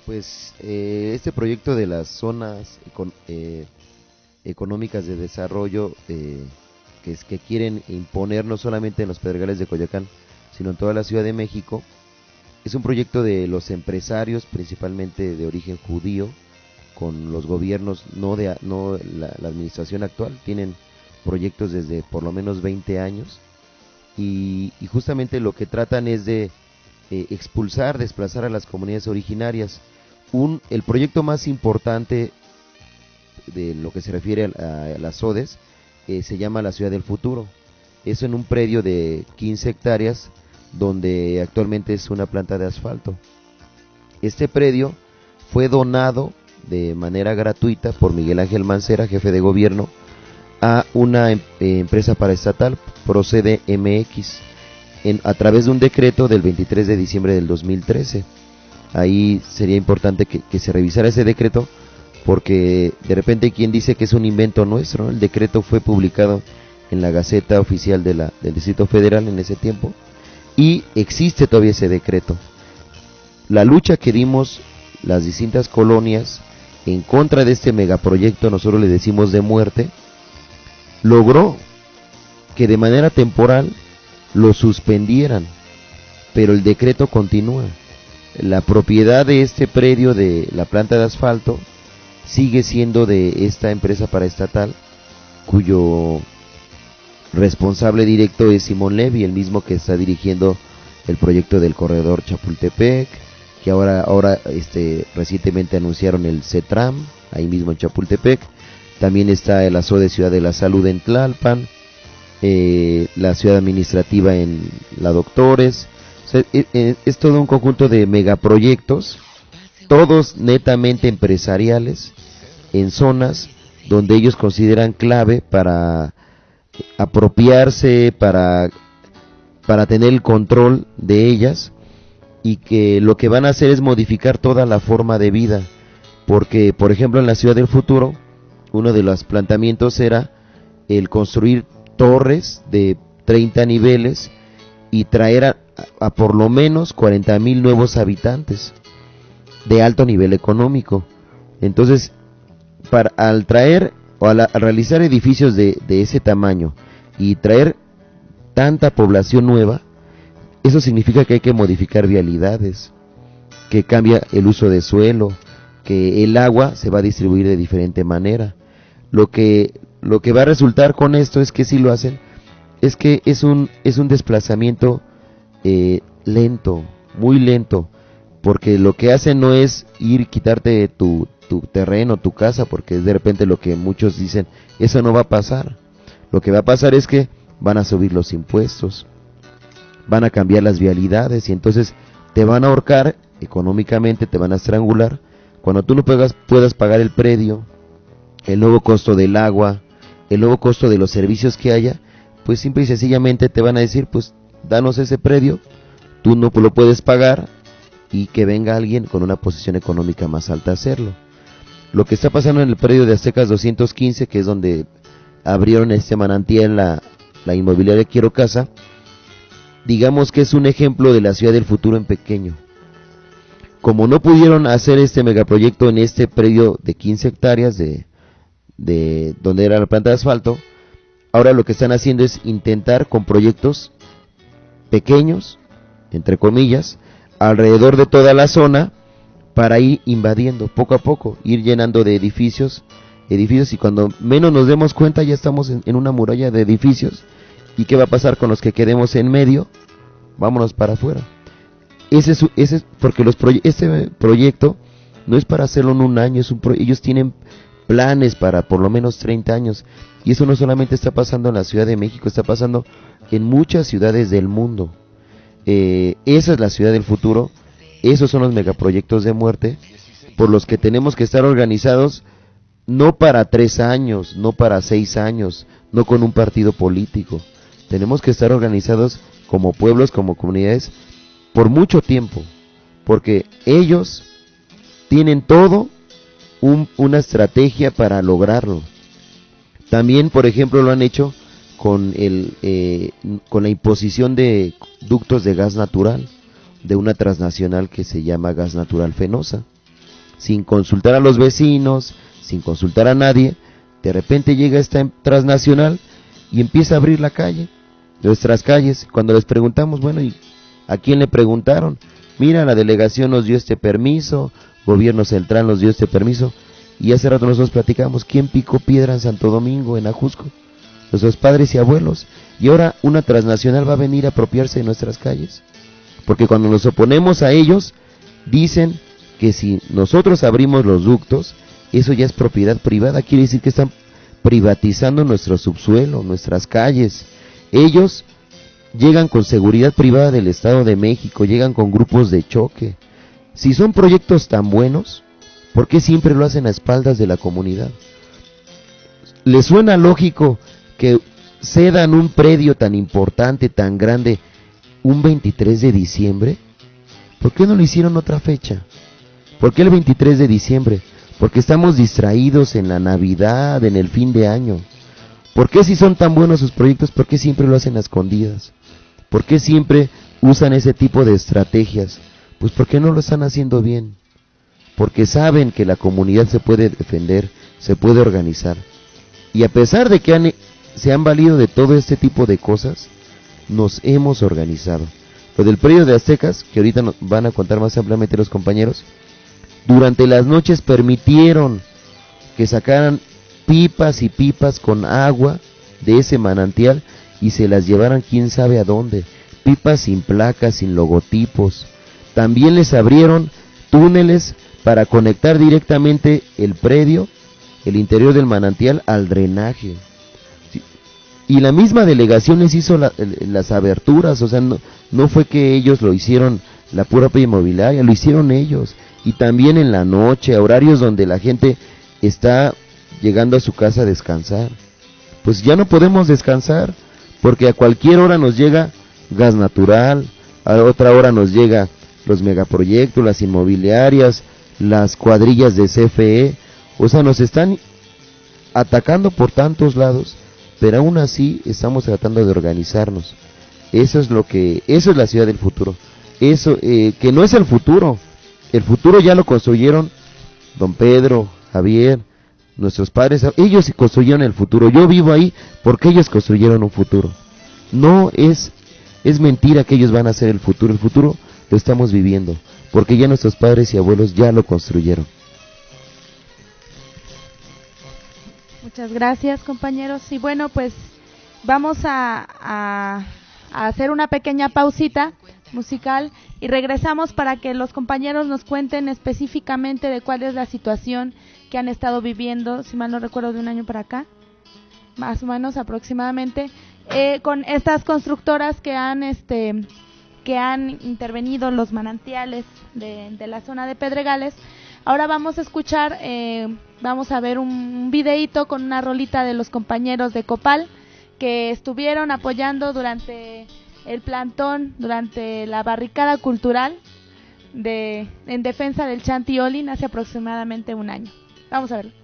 [SPEAKER 5] Pues eh, este proyecto de las zonas eh, económicas de desarrollo eh, que, es, que quieren imponer no solamente en los Pedregales de Coyacán, sino en toda la Ciudad de México. Es un proyecto de los empresarios, principalmente de origen judío, con los gobiernos, no de no la, administración actual, tienen proyectos desde por lo menos 20 años y, justamente lo que tratan es de eh, expulsar, desplazar a las comunidades originarias. Un, el proyecto más importante de lo que se refiere a, las ODES eh, se llama la Ciudad del Futuro. Es en un predio de 15 hectáreas donde actualmente es una planta de asfalto. Este predio fue donado de manera gratuita por Miguel Ángel Mancera, jefe de gobierno, a una em, empresa paraestatal, Procede MX, en, a través de un decreto del 23 de diciembre del 2013. Ahí sería importante que, se revisara ese decreto porque de repente quien dice que es un invento nuestro, el decreto fue publicado en la Gaceta Oficial de la, del Distrito Federal en ese tiempo y existe todavía ese decreto. La lucha que dimos las distintas colonias en contra de este megaproyecto, nosotros le decimos de muerte, logró que de manera temporal lo suspendieran, pero el decreto continúa. La propiedad de este predio de la planta de asfalto sigue siendo de esta empresa paraestatal, cuyo responsable directo es Simón Levy, el mismo que está dirigiendo el proyecto del corredor Chapultepec, que ahora, ahora este, recientemente anunciaron el CETRAM, ahí mismo en Chapultepec. También está el ASO de Ciudad de la Salud en Tlalpan, eh, la ciudad administrativa en La Doctores. E, e, es todo un conjunto de megaproyectos, todos netamente empresariales, en zonas donde ellos consideran clave para apropiarse, para, para tener el control de ellas y que lo que van a hacer es modificar toda la forma de vida. Porque, por ejemplo, en la ciudad del futuro, uno de los planteamientos era el construir torres de 30 niveles y traer a, por lo menos 40 mil nuevos habitantes de alto nivel económico. Entonces, para, al traer o al, realizar edificios de, ese tamaño y traer tanta población nueva, eso significa que hay que modificar vialidades, que cambia el uso de suelo, que el agua se va a distribuir de diferente manera. Lo que, lo que va a resultar con esto es que si lo hacen, es que es un, es un desplazamiento eh, lento, muy lento, porque lo que hacen no es ir quitarte tu, tu terreno, tu casa, porque es de repente lo que muchos dicen, eso no va a pasar. Lo que va a pasar es que van a subir los impuestos, van a cambiar las vialidades y entonces te van a ahorcar económicamente, te van a estrangular. Cuando tú no puedas, puedas pagar el predio, el nuevo costo del agua, el nuevo costo de los servicios que haya, pues simple y sencillamente te van a decir, pues danos ese predio, tú no lo puedes pagar y que venga alguien con una posición económica más alta a hacerlo. Lo que está pasando en el predio de Aztecas 215, que es donde abrieron este manantial la, la inmobiliaria Quiero Casa, digamos que es un ejemplo de la ciudad del futuro en pequeño. Como no pudieron hacer este megaproyecto en este predio de 15 hectáreas de, de donde era la planta de asfalto, ahora lo que están haciendo es intentar con proyectos pequeños, entre comillas, alrededor de toda la zona para ir invadiendo poco a poco, ir llenando de edificios, edificios y cuando menos nos demos cuenta ya estamos en una muralla de edificios ¿Y qué va a pasar con los que quedemos en medio? Vámonos para afuera. Ese es, ese porque los este proyecto no es para hacerlo en un año, es un ellos tienen planes para por lo menos 30 años. Y eso no solamente está pasando en la Ciudad de México, está pasando en muchas ciudades del mundo. Eh, esa es la ciudad del futuro, esos son los megaproyectos de muerte por los que tenemos que estar organizados no para tres años, no para seis años, no con un partido político, tenemos que estar organizados como pueblos, como comunidades, por mucho tiempo, porque ellos tienen todo una estrategia para lograrlo. También, por ejemplo, lo han hecho con, el, eh, con la imposición de ductos de gas natural de una transnacional que se llama Gas Natural Fenosa. Sin consultar a los vecinos, sin consultar a nadie, de repente llega esta transnacional y empieza a abrir la calle nuestras calles. Cuando les preguntamos, bueno, ¿y a quién le preguntaron? Mira, la delegación nos dio este permiso, gobierno central nos dio este permiso, y hace rato nosotros platicamos, ¿quién picó piedra en Santo Domingo, en Ajusco? Nuestros padres y abuelos. Y ahora una transnacional va a venir a apropiarse de nuestras calles. Porque cuando nos oponemos a ellos, dicen que si nosotros abrimos los ductos, eso ya es propiedad privada, quiere decir que están privatizando nuestro subsuelo, nuestras calles, ellos llegan con seguridad privada del Estado de México, llegan con grupos de choque. Si son proyectos tan buenos, ¿por qué siempre lo hacen a espaldas de la comunidad? ¿Les suena lógico que cedan un predio tan importante, tan grande, un 23 de diciembre? ¿Por qué no lo hicieron otra fecha? ¿Por qué el 23 de diciembre? Porque estamos distraídos en la Navidad, en el fin de año. ¿Por qué si son tan buenos sus proyectos, por qué siempre lo hacen a escondidas? ¿Por qué siempre usan ese tipo de estrategias? Pues porque no lo están haciendo bien. Porque saben que la comunidad se puede defender, se puede organizar. Y a pesar de que han se han valido de todo este tipo de cosas, nos hemos organizado. Lo del predio de Aztecas, que ahorita nos van a contar más ampliamente los compañeros, durante las noches permitieron que sacaran pipas y pipas con agua de ese manantial y se las llevaran quién sabe a dónde. Pipas sin placas, sin logotipos. También les abrieron túneles para conectar directamente el predio, el interior del manantial, al drenaje. Y la misma delegación les hizo las aberturas, o sea, no, no fue que ellos lo hicieron la pura inmobiliaria, lo hicieron ellos. Y también en la noche, a horarios donde la gente está llegando a su casa a descansar. Pues ya no podemos descansar, porque a cualquier hora nos llega gas natural, a otra hora nos llega los megaproyectos, las inmobiliarias, las cuadrillas de CFE, o sea, nos están atacando por tantos lados, pero aún así estamos tratando de organizarnos. Eso es lo que, eso es la ciudad del futuro. Eso, eh, que no es el futuro. El futuro ya lo construyeron don Pedro, Javier, nuestros padres. Ellos construyeron el futuro. Yo vivo ahí porque ellos construyeron un futuro. No es, es mentira que ellos van a ser el futuro. El futuro lo estamos viviendo porque ya nuestros padres y abuelos ya lo construyeron.
[SPEAKER 1] Muchas gracias compañeros. Y bueno, pues vamos a hacer una pequeña pausita musical y regresamos para que los compañeros nos cuenten específicamente de cuál es la situación que han estado viviendo, si mal no recuerdo, de un año para acá, más o menos aproximadamente, eh, con estas constructoras que han, este, que han intervenido los manantiales de, la zona de Pedregales. Ahora vamos a escuchar, eh, vamos a ver un, videíto con una rolita de los compañeros de Copal que estuvieron apoyando durante el plantón, durante la barricada cultural de, en defensa del Chanti Olin hace aproximadamente un año. Vamos a verlo.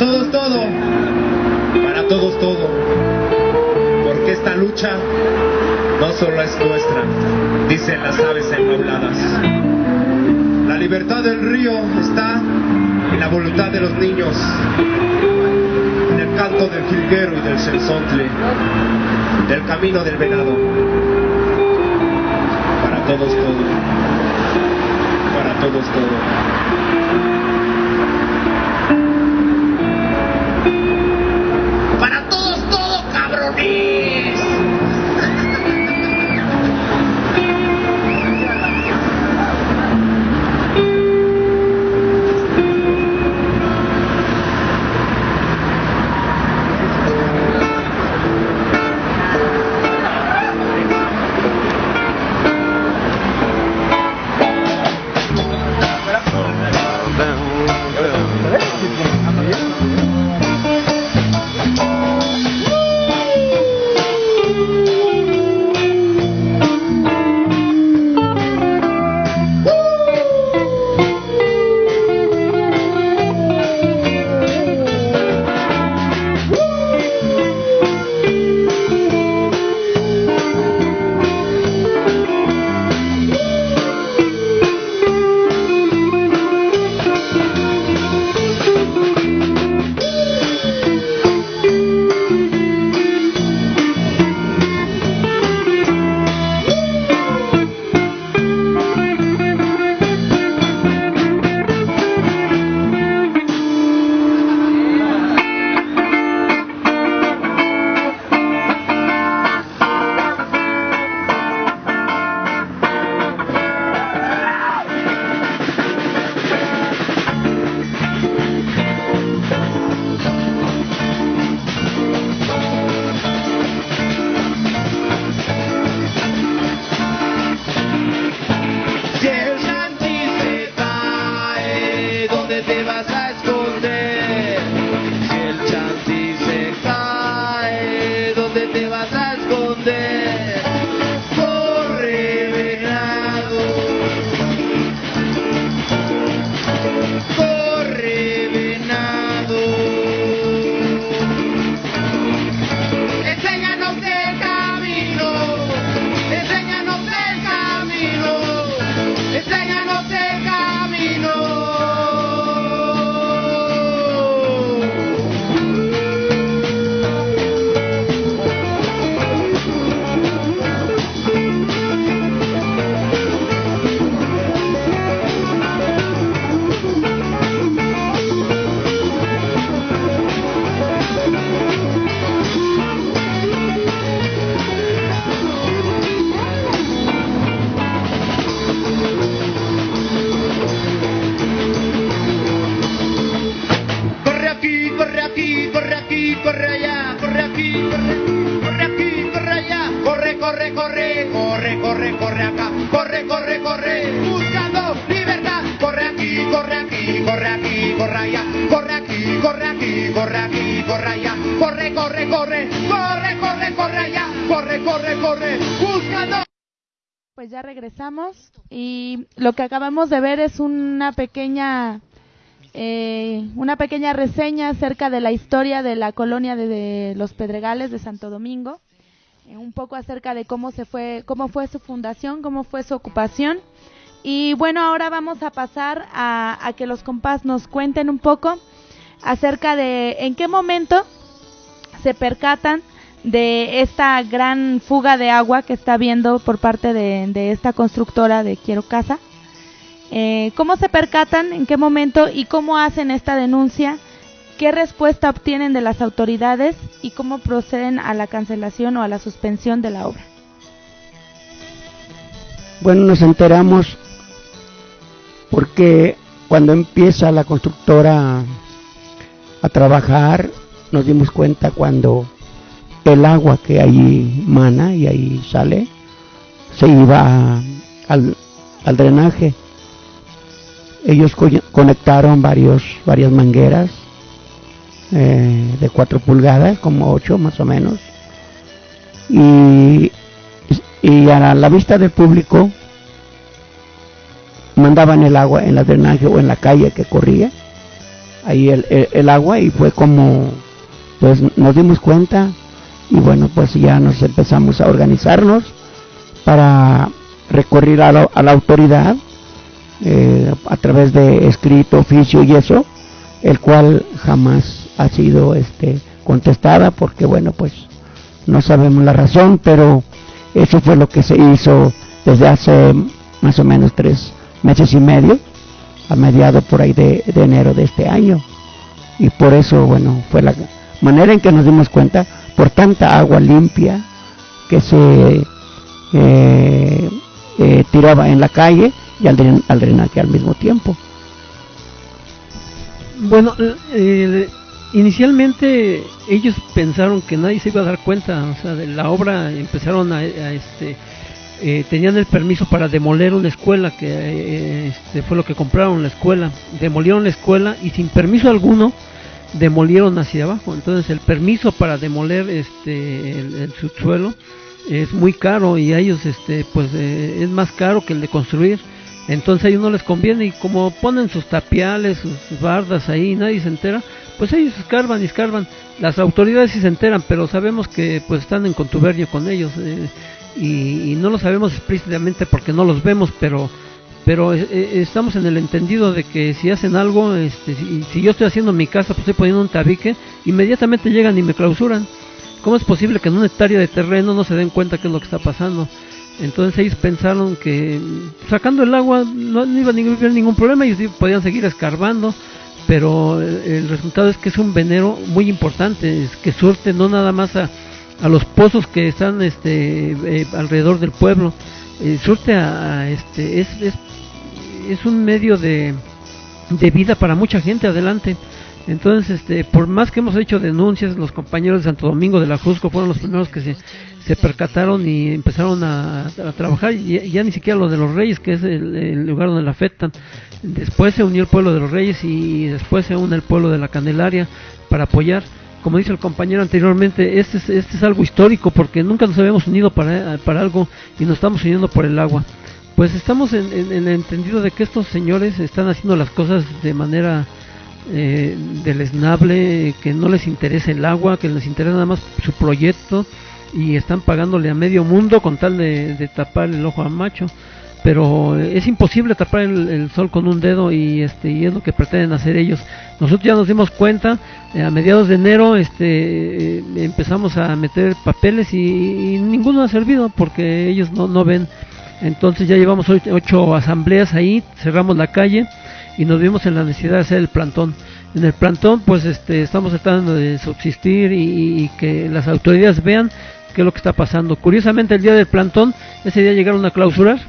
[SPEAKER 10] Todos todo, para todos todo, porque esta lucha no solo es nuestra, dicen las aves enrobladas. La libertad del río está en la voluntad de los niños, en el canto del jilguero y del sensontle, del camino del venado. Para todos todo, para todos todo. corre aquí, corre allá, corre, corre, corre, corre, corre, corre acá, corre, corre, corre, buscando libertad, corre aquí, corre aquí, corre aquí, corre allá, corre aquí, corre aquí, corre aquí, corre allá, corre, corre, corre, corre, corre, corre allá, corre, corre, corre, buscando.
[SPEAKER 1] Pues ya regresamos y lo que acabamos de ver es una pequeña eh, una pequeña reseña acerca de la historia de la colonia de, los Pedregales de Santo Domingo, eh, un poco acerca de cómo se fue, cómo fue su fundación, cómo fue su ocupación. Y bueno, ahora vamos a pasar a, que los compas nos cuenten un poco acerca de en qué momento se percatan de esta gran fuga de agua que está habiendo por parte de, de esta constructora de Quiero Casa eh, ¿Cómo se percatan? ¿En qué momento? ¿Y cómo hacen esta denuncia? ¿Qué respuesta obtienen de las autoridades? ¿Y cómo proceden a la cancelación o a la suspensión de la obra?
[SPEAKER 4] Bueno, nos enteramos porque cuando empieza la constructora a trabajar, nos dimos cuenta cuando el agua que ahí mana y ahí sale se iba al, al drenaje ellos conectaron varios, varias mangueras eh, de 4 pulgadas, como 8 más o menos, y, y a la vista del público mandaban el agua en la drenaje o en la calle que corría, ahí el, el, agua y fue como, pues nos dimos cuenta y bueno, pues ya nos empezamos a organizarnos para recorrer a la autoridad eh, a través de escrito, oficio y eso, el cual jamás ha sido este, contestada porque bueno, pues no sabemos la razón, pero eso fue lo que se hizo desde hace más o menos tres meses y medio, a mediados por ahí de, enero de este año. Y por eso, bueno, fue la manera en que nos dimos cuenta, por tanta agua limpia que se eh, eh, tiraba en la calle, y al, al al mismo tiempo.
[SPEAKER 3] Bueno, inicialmente ellos pensaron que nadie se iba a dar cuenta, o sea, de la obra empezaron a, este, eh, tenían el permiso para demoler una escuela, que eh, este, fue lo que compraron la escuela, demolieron la escuela y sin permiso alguno demolieron hacia abajo, entonces el permiso para demoler este el, subsuelo es muy caro y a ellos este pues eh, es más caro que el de construir entonces a ellos no les conviene y como ponen sus tapiales, sus bardas ahí, nadie se entera, pues ellos escarban y escarban. Las autoridades sí se enteran, pero sabemos que pues están en contubernio con ellos eh, y, no lo sabemos explícitamente porque no los vemos, pero pero eh, eh, estamos en el entendido de que si hacen algo, este, si, si, yo estoy haciendo mi casa, pues estoy poniendo un tabique, inmediatamente llegan y me clausuran. ¿Cómo es posible que en una hectárea de terreno no se den cuenta qué es lo que está pasando? Entonces ellos pensaron que sacando el agua no, iba a haber ningún problema, ellos podían seguir escarbando, pero el, resultado es que es un venero muy importante, es que surte no nada más a, a los pozos que están este, eh, alrededor del pueblo, eh, surte a, este, es, es, es, un medio de, de vida para mucha gente adelante. Entonces, este, por más que hemos hecho denuncias, los compañeros de Santo Domingo de la Jusco fueron los primeros que se se percataron y empezaron a, trabajar, y ya, ni siquiera lo de los reyes, que es el, lugar donde la afectan. Después se unió el pueblo de los reyes y después se une el pueblo de la Candelaria para apoyar. Como dice el compañero anteriormente, este es, este es algo histórico porque nunca nos habíamos unido para, para algo y nos estamos uniendo por el agua. Pues estamos en, el entendido de que estos señores están haciendo las cosas de manera eh, deleznable, que no les interesa el agua, que les interesa nada más su proyecto y están pagándole a medio mundo con tal de, tapar el ojo al macho. Pero es imposible tapar el, sol con un dedo y este y es lo que pretenden hacer ellos. Nosotros ya nos dimos cuenta eh, a mediados de enero este eh, empezamos a meter papeles y, ninguno ha servido porque ellos no, no ven. Entonces ya llevamos ocho, asambleas ahí cerramos la calle y nos vimos en la necesidad de hacer el plantón. En el plantón pues este estamos tratando de subsistir y que las autoridades vean qué es lo que está pasando. Curiosamente el día del plantón, ese día llegaron a clausurar,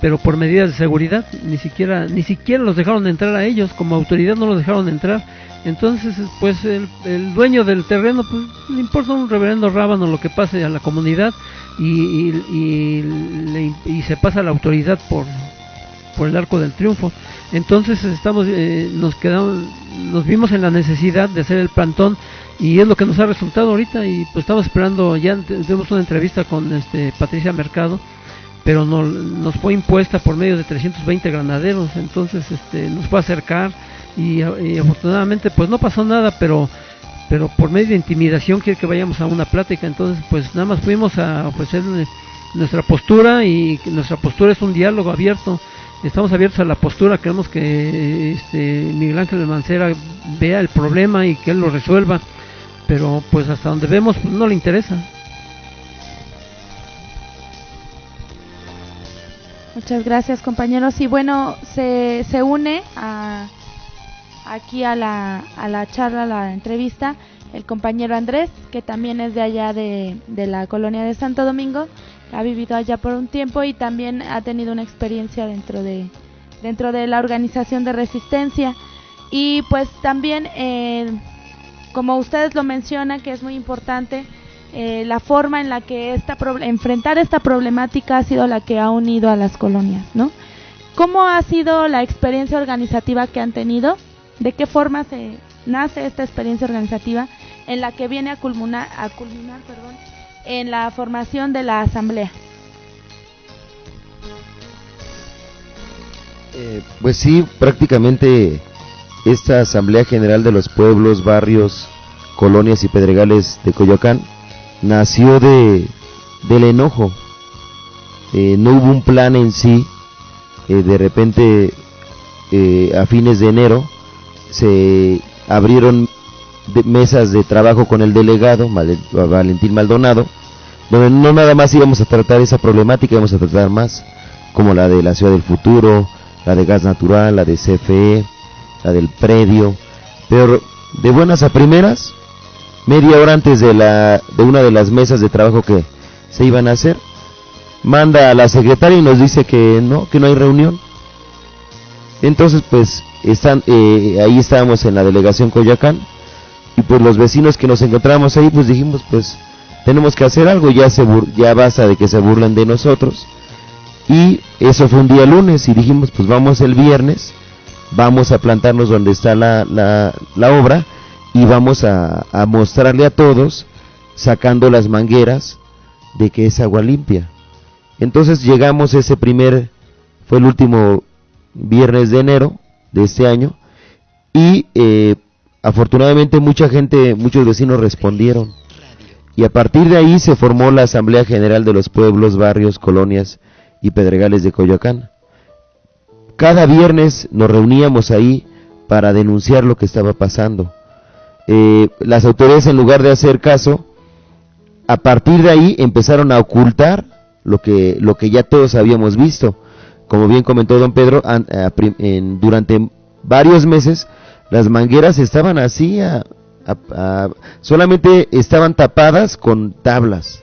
[SPEAKER 3] pero por medidas de seguridad, ni siquiera ni siquiera los dejaron entrar a ellos, como autoridad no los dejaron entrar. Entonces, pues el, dueño del terreno, pues le importa un reverendo rábano lo que pase a la comunidad. y, y, se pasa la autoridad por, por el arco del triunfo. Entonces estamos, eh, nos quedamos, nos vimos en la necesidad de hacer el plantón y es lo que nos ha resultado ahorita y pues estamos esperando, ya tuvimos una entrevista con este Patricia Mercado, pero no, nos fue impuesta por medio de 320 granaderos, entonces este, nos fue a acercar y, afortunadamente pues no pasó nada, pero pero por medio de intimidación quiere que vayamos a una plática, entonces pues nada más fuimos a ofrecer nuestra postura y nuestra postura es un diálogo abierto, estamos abiertos a la postura, queremos que este, Miguel Ángel de Mancera vea el problema y que él lo resuelva, pero pues hasta donde vemos no le interesa.
[SPEAKER 1] Muchas gracias compañeros y bueno, se, se une a aquí a la, a la charla, a la entrevista, el compañero Andrés, que también es de allá de, de la colonia de Santo Domingo, ha vivido allá por un tiempo y también ha tenido una experiencia dentro de, dentro de la organización de resistencia. Y pues también, eh, como ustedes lo mencionan, que es muy importante, eh, la forma en la que esta enfrentar esta problemática ha sido la que ha unido a las colonias, ¿no? ¿Cómo ha sido la experiencia organizativa que han tenido? de qué forma se nace esta experiencia organizativa en la que viene a culminar, en la formación de la asamblea.
[SPEAKER 5] Eh, pues sí, prácticamente esta Asamblea General de los Pueblos, Barrios, Colonias y Pedregales de Coyoacán nació de, del enojo. Eh, no hubo un plan en sí. Eh, de repente, a fines de enero, se abrieron mesas de trabajo con el delegado Valentín Maldonado, donde no nada más íbamos a tratar esa problemática, íbamos a tratar más, como la de la ciudad del futuro, la de gas natural, la de CFE, la del predio, pero de buenas a primeras, media hora antes de, la, de una de las mesas de trabajo que se iban a hacer, manda a la secretaria y nos dice que no, que no hay reunión. Entonces, pues están, eh, ahí estábamos en la delegación Coyacán y pues los vecinos que nos encontramos ahí pues dijimos pues tenemos que hacer algo, ya, se ya basta de que se burlen de nosotros y eso fue un día lunes y dijimos pues vamos el viernes, vamos a plantarnos donde está la, la, obra y vamos a, a mostrarle a todos sacando las mangueras de que es agua limpia. Entonces llegamos ese primer, fue el último viernes de enero, de este año y eh, afortunadamente mucha gente, muchos vecinos respondieron y a partir de ahí se formó la Asamblea General de los Pueblos, Barrios, Colonias y Pedregales de Coyoacán. Cada viernes nos reuníamos ahí para denunciar lo que estaba pasando. Eh, las autoridades en lugar de hacer caso, a partir de ahí empezaron a ocultar lo que, lo que ya todos habíamos visto como bien comentó don Pedro, durante varios meses las mangueras estaban así, solamente estaban tapadas con tablas.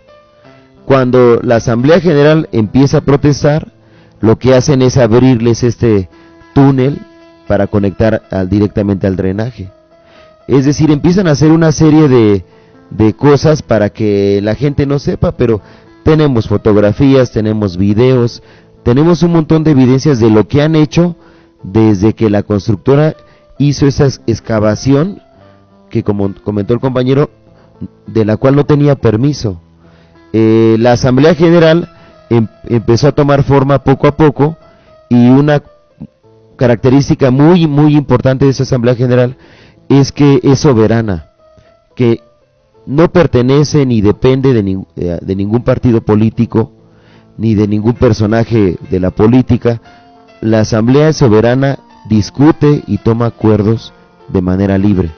[SPEAKER 5] Cuando la Asamblea General empieza a protestar, lo que hacen es abrirles este túnel para conectar directamente al drenaje. Es decir, empiezan a hacer una serie de, de cosas para que la gente no sepa, pero tenemos fotografías, tenemos videos, tenemos un montón de evidencias de lo que han hecho desde que la constructora hizo esa excavación que como comentó el compañero de la cual no tenía permiso eh, la asamblea general em, empezó a tomar forma poco a poco y una característica muy muy importante de esa asamblea general es que es soberana que no pertenece ni depende de, eh, de ningún partido político ni de ningún personaje de la política, la Asamblea Soberana discute y toma acuerdos de manera libre.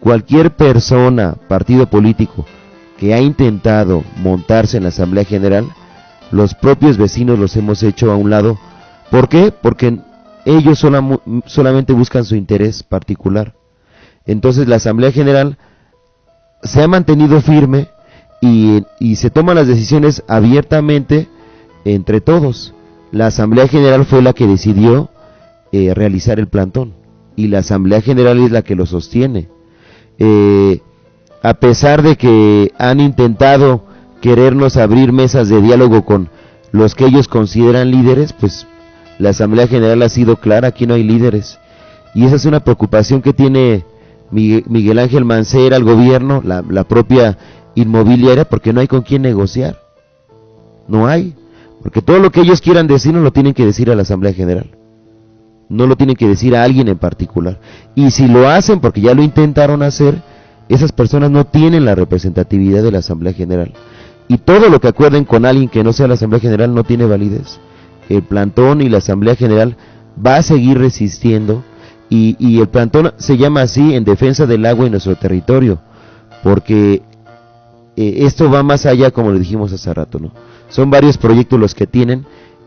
[SPEAKER 5] Cualquier persona, partido político, que ha intentado montarse en la Asamblea General, los propios vecinos los hemos hecho a un lado. ¿Por qué? Porque ellos solamente buscan su interés particular. Entonces la Asamblea General se ha mantenido firme y, se toman las decisiones abiertamente entre todos. La Asamblea General fue la que decidió eh, realizar el plantón y la Asamblea General es la que lo sostiene. Eh, a pesar de que han intentado querernos abrir mesas de diálogo con los que ellos consideran líderes, pues la Asamblea General ha sido clara, aquí no hay líderes. Y esa es una preocupación que tiene Miguel Ángel Mancera, el gobierno, la, la propia inmobiliaria, porque no hay con quién negociar. No hay. Porque todo lo que ellos quieran decir no lo tienen que decir a la Asamblea General. No lo tienen que decir a alguien en particular. Y si lo hacen porque ya lo intentaron hacer, esas personas no tienen la representatividad de la Asamblea General. Y todo lo que acuerden con alguien que no sea la Asamblea General no tiene validez. El plantón y la Asamblea General va a seguir resistiendo y, el plantón se llama así en defensa del agua en nuestro territorio, porque eh, esto va más allá, como le dijimos hace rato, ¿no? Son varios proyectos los que tienen,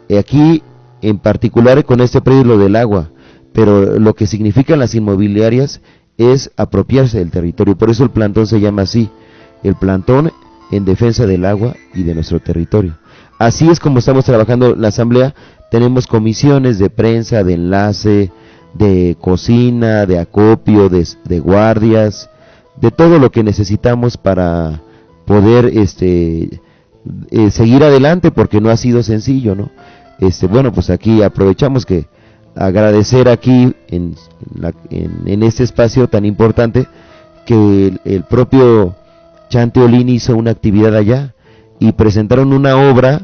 [SPEAKER 5] eh, aquí en particular con este proyecto del agua, pero lo que significan las inmobiliarias es apropiarse del territorio, por eso el plantón se llama así, el plantón en defensa del agua y de nuestro territorio. Así es como estamos trabajando la asamblea, tenemos comisiones de prensa, de enlace, de cocina, de acopio, de, guardias, de todo lo que necesitamos para poder este eh, seguir adelante porque no ha sido sencillo, ¿no? Este, bueno, pues aquí aprovechamos que agradecer aquí en, en, este espacio tan importante que el, propio Chante Olini hizo una actividad allá y presentaron una obra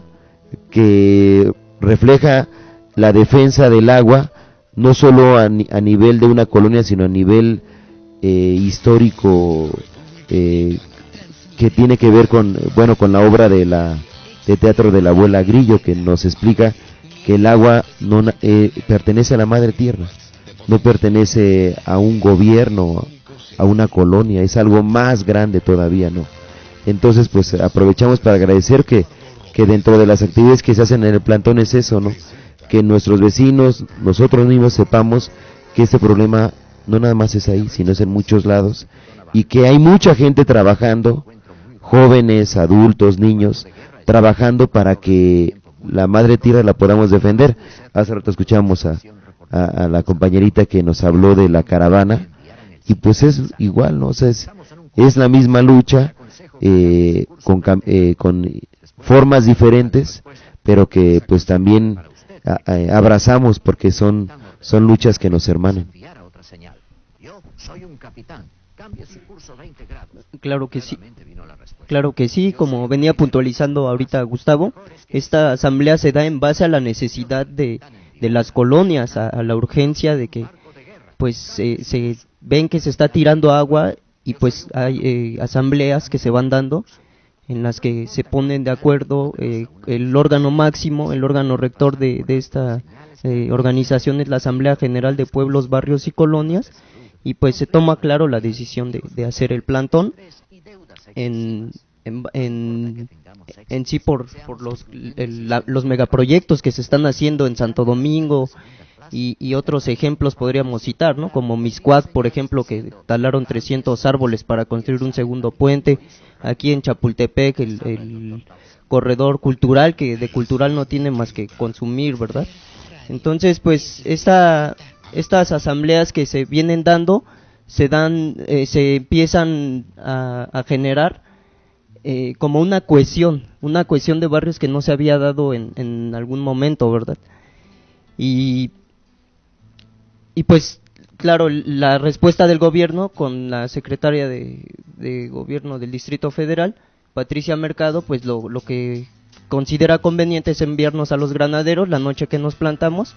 [SPEAKER 5] que refleja la defensa del agua no solo a, nivel de una colonia, sino a nivel eh, histórico eh, que tiene que ver con, bueno, con la obra de la de teatro de la abuela Grillo que nos explica que el agua no eh, pertenece a la madre tierra, no pertenece a un gobierno, a una colonia, es algo más grande todavía, ¿no? Entonces, pues aprovechamos para agradecer que, que dentro de las actividades que se hacen en el plantón es eso, ¿no? que nuestros vecinos, nosotros mismos sepamos que este problema no nada más es ahí, sino es en muchos lados y que hay mucha gente trabajando, jóvenes, adultos, niños, trabajando para que la madre tierra la podamos defender. Hace rato escuchamos a, a, la compañerita que nos habló de la caravana y pues es igual, ¿no? O sea, es, es la misma lucha eh, con, eh, con formas diferentes, pero que pues también abrazamos porque son, son luchas que nos hermanan.
[SPEAKER 11] Claro que sí. Claro que sí, como venía puntualizando ahorita Gustavo, esta asamblea se da en base a la necesidad de, de las colonias, a, la urgencia de que pues se ven que se está tirando agua y pues hay eh, asambleas que se van dando en las que se ponen de acuerdo eh, el órgano máximo, el órgano rector de, esta eh, organización es la Asamblea General de Pueblos, Barrios y Colonias y pues se toma claro la decisión de, hacer el plantón en, en, en, sí por, por los, los megaproyectos que se están haciendo en Santo Domingo, y, otros ejemplos podríamos citar, ¿no? Como Miscuac, por ejemplo, que talaron 300 árboles para construir un segundo puente. Aquí en Chapultepec, el, corredor cultural, que de cultural no tiene más que consumir, ¿verdad? Entonces, pues, esta, estas asambleas que se vienen dando, se dan, eh, se empiezan a, generar eh, como una cohesión, una cohesión de barrios que no se había dado en, en algún momento, ¿verdad? Y y pues, claro, la respuesta del gobierno con la secretaria de, gobierno del Distrito Federal, Patricia Mercado, pues lo, lo que considera conveniente es enviarnos a los granaderos la noche que nos plantamos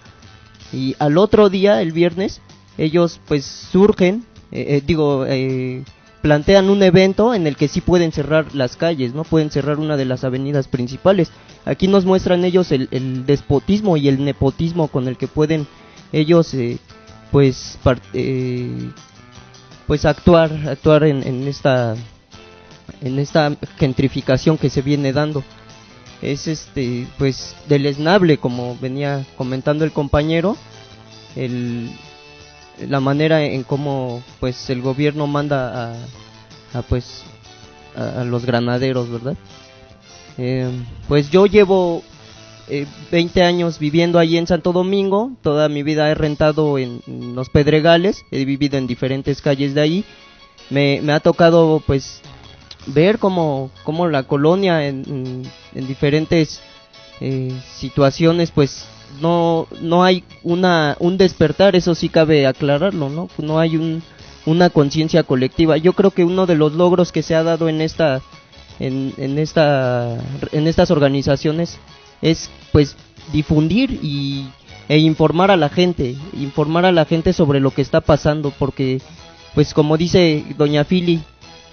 [SPEAKER 11] y al otro día, el viernes, ellos pues surgen, eh, eh, digo, eh, plantean un evento en el que sí pueden cerrar las calles, no pueden cerrar una de las avenidas principales. Aquí nos muestran ellos el, el despotismo y el nepotismo con el que pueden ellos pues eh, pues actuar actuar en, esta en esta gentrificación que se viene dando. Es este pues deleznable como venía comentando el compañero el, la manera en cómo pues el gobierno manda a, pues a, los granaderos verdad eh, pues yo llevo eh, 20 años viviendo allí en Santo Domingo, toda mi vida he rentado en, los Pedregales, he vivido en diferentes calles de ahí, me, ha tocado pues ver cómo, cómo la colonia en, en, diferentes eh, situaciones pues no no hay una un despertar. Eso sí cabe aclararlo no no hay un, una conciencia colectiva. Yo creo que uno de los logros que se ha dado en esta en, en esta en estas organizaciones es pues difundir y e informar a la gente informar a la gente sobre lo que está pasando porque pues como dice doña Fili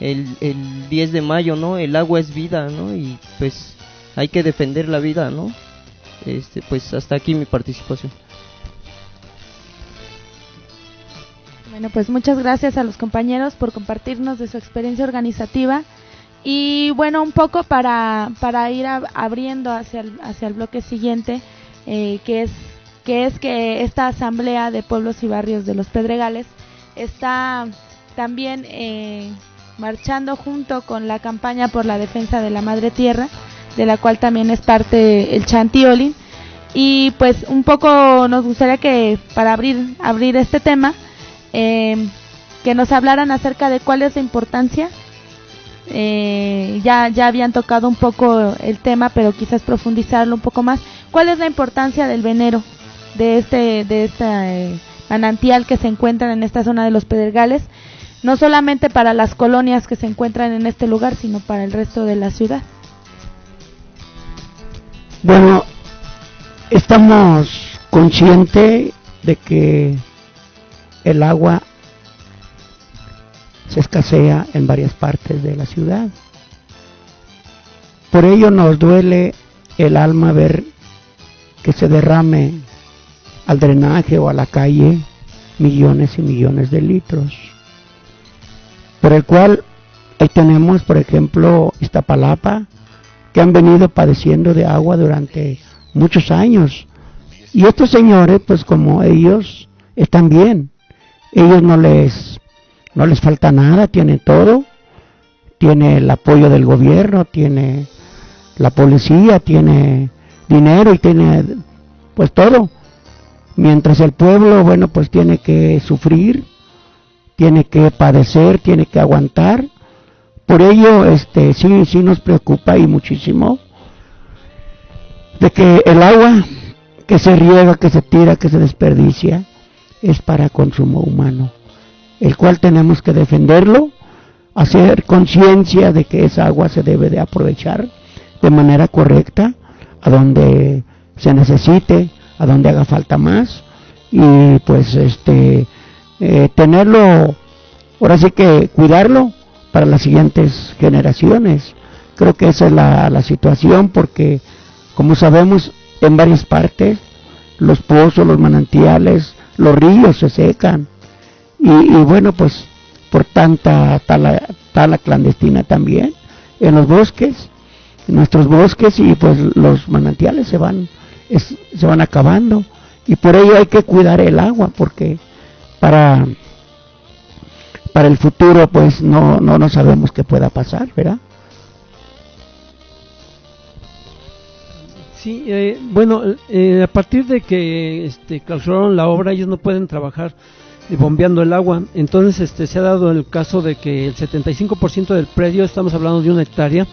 [SPEAKER 11] el, el 10 de mayo, ¿no? El agua es vida, ¿no? Y pues hay que defender la vida, ¿no? Este, pues hasta aquí mi participación.
[SPEAKER 1] Bueno, pues muchas gracias a los compañeros por compartirnos de su experiencia organizativa y bueno, un poco para, para ir abriendo hacia el, hacia el bloque siguiente, eh, que, es, que es que esta Asamblea de Pueblos y Barrios de los Pedregales está también eh, marchando junto con la campaña por la defensa de la madre tierra, de la cual también es parte el Chantioli. Y pues un poco nos gustaría que para abrir, abrir este tema, eh, que nos hablaran acerca de cuál es la importancia. Eh, ya, ya habían tocado un poco el tema, pero quizás profundizarlo un poco más. ¿Cuál es la importancia del venero de este, de este manantial que se encuentra en esta zona de los Pedregales? no solamente para las colonias que se encuentran en este lugar, sino para el resto de la ciudad.
[SPEAKER 4] Bueno, estamos conscientes de que el agua se escasea en varias partes de la ciudad. Por ello nos duele el alma ver que se derrame al drenaje o a la calle millones y millones de litros por el cual ahí tenemos, por ejemplo, Iztapalapa, que han venido padeciendo de agua durante muchos años. Y estos señores, pues como ellos están bien, ellos no les no les falta nada, tienen todo, tiene el apoyo del gobierno, tiene la policía, tiene dinero y tiene pues todo. Mientras el pueblo, bueno, pues tiene que sufrir tiene que padecer, tiene que aguantar. Por ello, este, sí, sí nos preocupa y muchísimo de que el agua que se riega, que se tira, que se desperdicia, es para consumo humano, el cual tenemos que defenderlo, hacer conciencia de que esa agua se debe de aprovechar de manera correcta, a donde se necesite, a donde haga falta más, y pues este eh, tenerlo, ahora sí que cuidarlo para las siguientes generaciones. Creo que esa es la, la situación porque, como sabemos, en varias partes los pozos, los manantiales, los ríos se secan. Y, y bueno, pues por tanta tala, tala clandestina también en los bosques, en nuestros bosques y pues los manantiales se van, se van acabando. Y por ello hay que cuidar el agua porque para, para el futuro pues no, no, no sabemos qué pueda pasar, ¿verdad?
[SPEAKER 3] Sí, eh, bueno, eh, a partir de que este, clausuraron la obra, ellos no pueden trabajar bombeando el agua. Entonces, este, se ha dado el caso de que el 75% del predio, estamos hablando de una hectárea,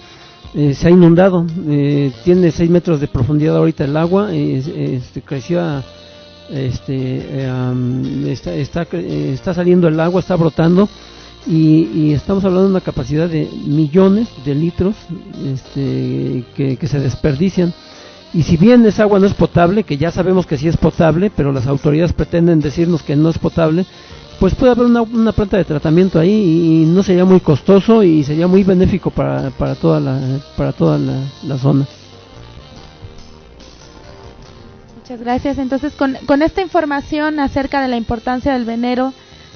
[SPEAKER 3] eh, se ha inundado. tiene 6 metros de profundidad ahorita el agua, este, creció este, está, está, está, saliendo el agua, está brotando y, estamos hablando de una capacidad de millones de litros este, que, se desperdician. Y si bien esa agua no es potable, que ya sabemos que sí es potable, pero las autoridades pretenden decirnos que no es potable, pues puede haber una, una planta de tratamiento ahí y no sería muy costoso y sería muy benéfico para, para toda la, para toda la zona.
[SPEAKER 1] Muchas gracias. Entonces, con, con, esta información acerca de la importancia del venero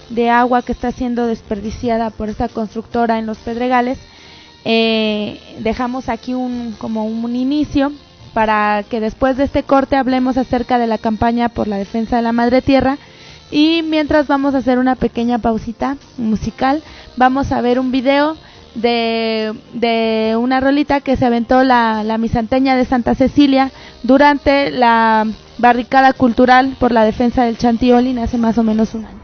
[SPEAKER 1] de agua que está siendo desperdiciada por esta constructora en los Pedregales, eh, dejamos aquí un como un inicio para que después de este corte hablemos acerca de la campaña por la defensa de la madre tierra y mientras vamos a hacer una pequeña pausita musical, vamos a ver un video de, de una rolita que se aventó la, la misanteña de Santa Cecilia durante la barricada cultural por la defensa del Chantiolín hace más o menos un año.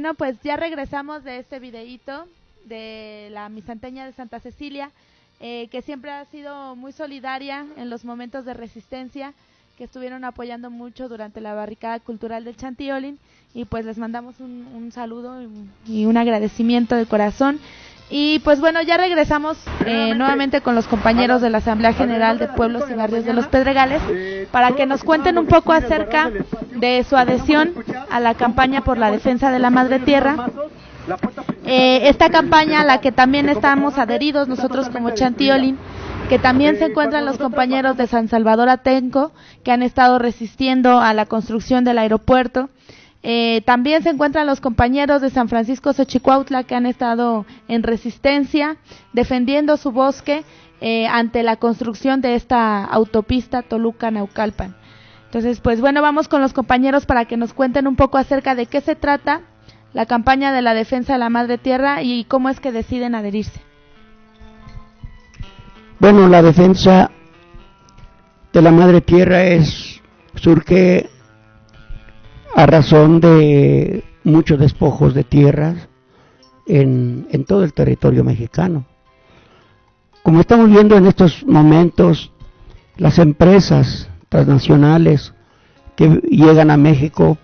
[SPEAKER 1] Bueno, pues ya regresamos de este videíto de la misanteña de Santa Cecilia, eh, que siempre ha sido muy solidaria en los momentos de resistencia, que estuvieron apoyando mucho durante la barricada cultural del Chantiolín, y pues les mandamos un, saludo y un agradecimiento de corazón. Y pues bueno, ya regresamos eh, nuevamente. con los compañeros de la Asamblea General de Pueblos y Barrios de los Pedregales para que nos cuenten un poco acerca de su adhesión a la campaña por la defensa de la Madre Tierra. Eh, esta campaña a la que también estamos adheridos nosotros como Chantiolin, que también se encuentran los compañeros de San Salvador Atenco, que han estado resistiendo a la construcción del aeropuerto eh, también se encuentran los compañeros de San Francisco Xochicuautla que han estado en resistencia, defendiendo su bosque eh, ante la construcción de esta autopista Toluca-Naucalpan. Entonces, pues bueno, vamos con los compañeros para que nos cuenten un poco acerca de qué se trata la campaña de la defensa de la madre tierra y cómo es que deciden adherirse.
[SPEAKER 4] Bueno, la defensa de la madre tierra es surge a razón de muchos despojos de tierras en, en todo el territorio mexicano. Como estamos viendo en estos momentos, las empresas transnacionales que llegan a México,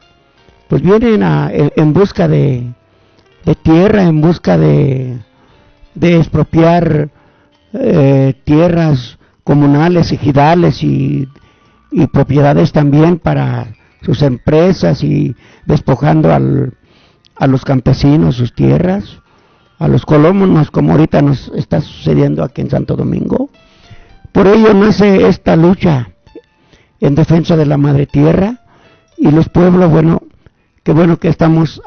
[SPEAKER 4] pues vienen en, busca de, tierra, en busca de, de expropiar eh, tierras comunales, ejidales y, y propiedades también para sus empresas y despojando al, a los campesinos sus tierras, a los colonos, como ahorita nos está sucediendo aquí en Santo Domingo. Por ello nace esta lucha en defensa de la madre tierra y los pueblos, bueno, qué bueno que estamos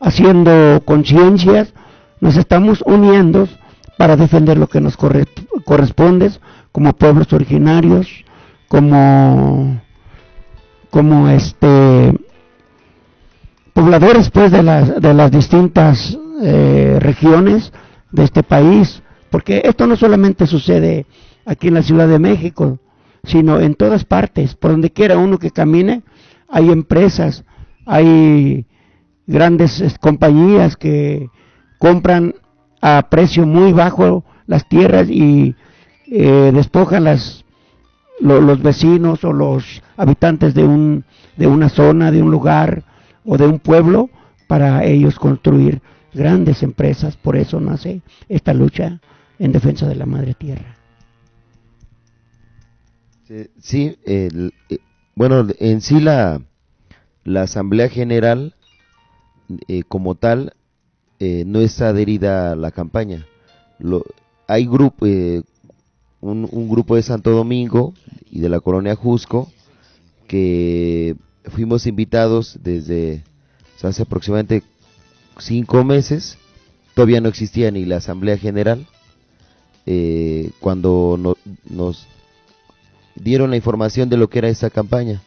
[SPEAKER 4] haciendo conciencias, nos estamos uniendo para defender lo que nos corresponde como pueblos originarios, como como este pobladores pues de las de las distintas eh, regiones de este país porque esto no solamente sucede aquí en la Ciudad de México sino en todas partes. Por donde quiera uno que camine hay empresas hay grandes compañías que compran a precio muy bajo las tierras y eh, despojan las los vecinos o los habitantes de, un, de una zona, de un lugar o de un pueblo para ellos construir grandes empresas. Por eso nace esta lucha en defensa de la madre tierra.
[SPEAKER 5] Sí, eh, bueno, en sí la, la Asamblea General eh, como tal eh, no está adherida a la campaña. Lo, hay grupo, un, un, grupo de Santo Domingo y de la colonia Jusco que fuimos invitados desde hace aproximadamente cinco meses, todavía no existía ni la Asamblea General, eh, cuando nos dieron la información de lo que era esta campaña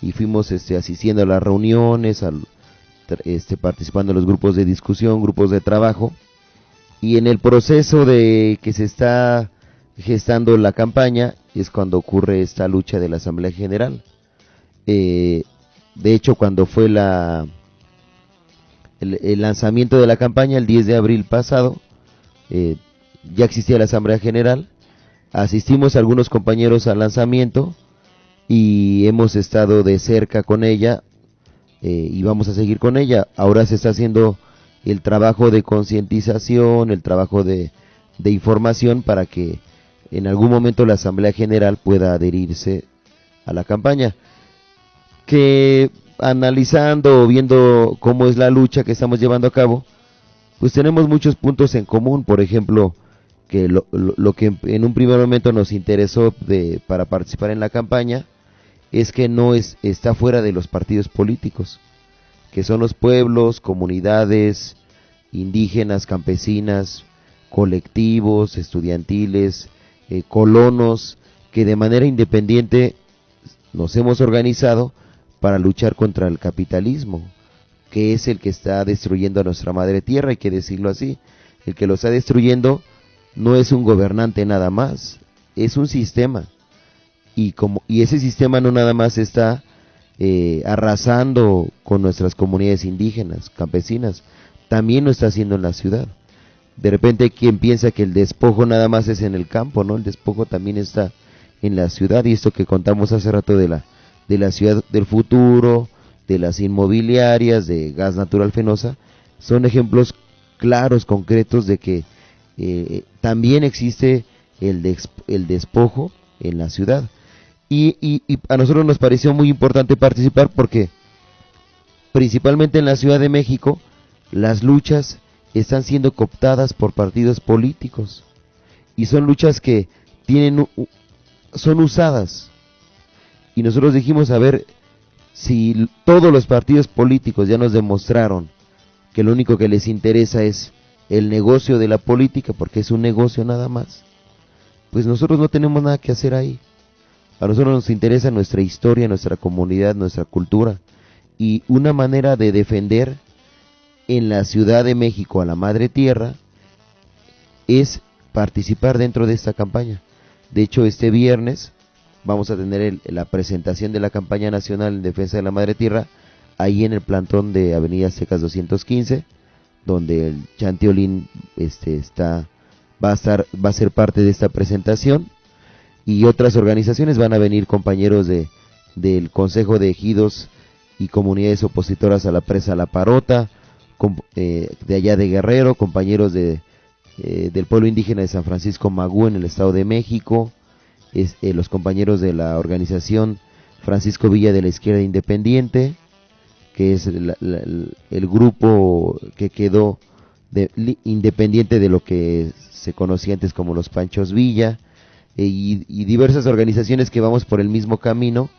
[SPEAKER 5] y fuimos este, asistiendo a las reuniones, al, este, participando en los grupos de discusión, grupos de trabajo. Y en el proceso de que se está gestando la campaña es cuando ocurre esta lucha de la Asamblea General. Eh, de hecho, cuando fue la el, lanzamiento de la campaña el 10 de abril pasado, eh, ya existía la Asamblea General, asistimos algunos compañeros al lanzamiento y hemos estado de cerca con ella eh, y vamos a seguir con ella. Ahora se está haciendo el trabajo de concientización, el trabajo de, de información para que en algún momento la Asamblea General pueda adherirse a la campaña. Que analizando o viendo cómo es la lucha que estamos llevando a cabo, pues tenemos muchos puntos en común, por ejemplo, que lo, lo, que en un primer momento nos interesó de, para participar en la campaña es que no es, está fuera de los partidos políticos, que son los pueblos, comunidades, indígenas, campesinas, colectivos, estudiantiles, eh, colonos que de manera independiente nos hemos organizado para luchar contra el capitalismo, que es el que está destruyendo a nuestra madre tierra, hay que decirlo así. El que lo está destruyendo no es un gobernante nada más, es un sistema. Y, como, y ese sistema no nada más está eh, arrasando con nuestras comunidades indígenas, campesinas, también lo está haciendo en la ciudad. De repente hay quien piensa que el despojo nada más es en el campo, ¿no? El despojo también está en la ciudad y esto que contamos hace rato de la de la ciudad del futuro, de las inmobiliarias, de gas natural fenosa, son ejemplos claros, concretos de que eh, también existe el, el despojo en la ciudad. Y, y, a nosotros nos pareció muy importante participar porque principalmente en la Ciudad de México las luchas están siendo cooptadas por partidos políticos y son luchas que tienen son usadas y nosotros dijimos a ver si todos los partidos políticos ya nos demostraron que lo único que les interesa es el negocio de la política porque es un negocio nada más pues nosotros no tenemos nada que hacer ahí a nosotros nos interesa nuestra historia, nuestra comunidad, nuestra cultura. Y una manera de defender en la Ciudad de México a la Madre Tierra es participar dentro de esta campaña. De hecho, este viernes vamos a tener la presentación de la campaña nacional en defensa de la Madre Tierra ahí en el plantón de Avenida Secas 215, donde el Chantiolín este, está, va a estar, va a ser parte de esta presentación y otras organizaciones van a venir compañeros de del Consejo de Ejidos y comunidades opositoras a la presa La Parota, eh, de allá de Guerrero, compañeros de, eh, del pueblo indígena de San Francisco Magú en el Estado de México, eh, los compañeros de la organización Francisco Villa de la Izquierda Independiente, que es el grupo que quedó de, independiente de lo que se conocía antes como los Panchos Villa, eh, y, diversas organizaciones que vamos por el mismo camino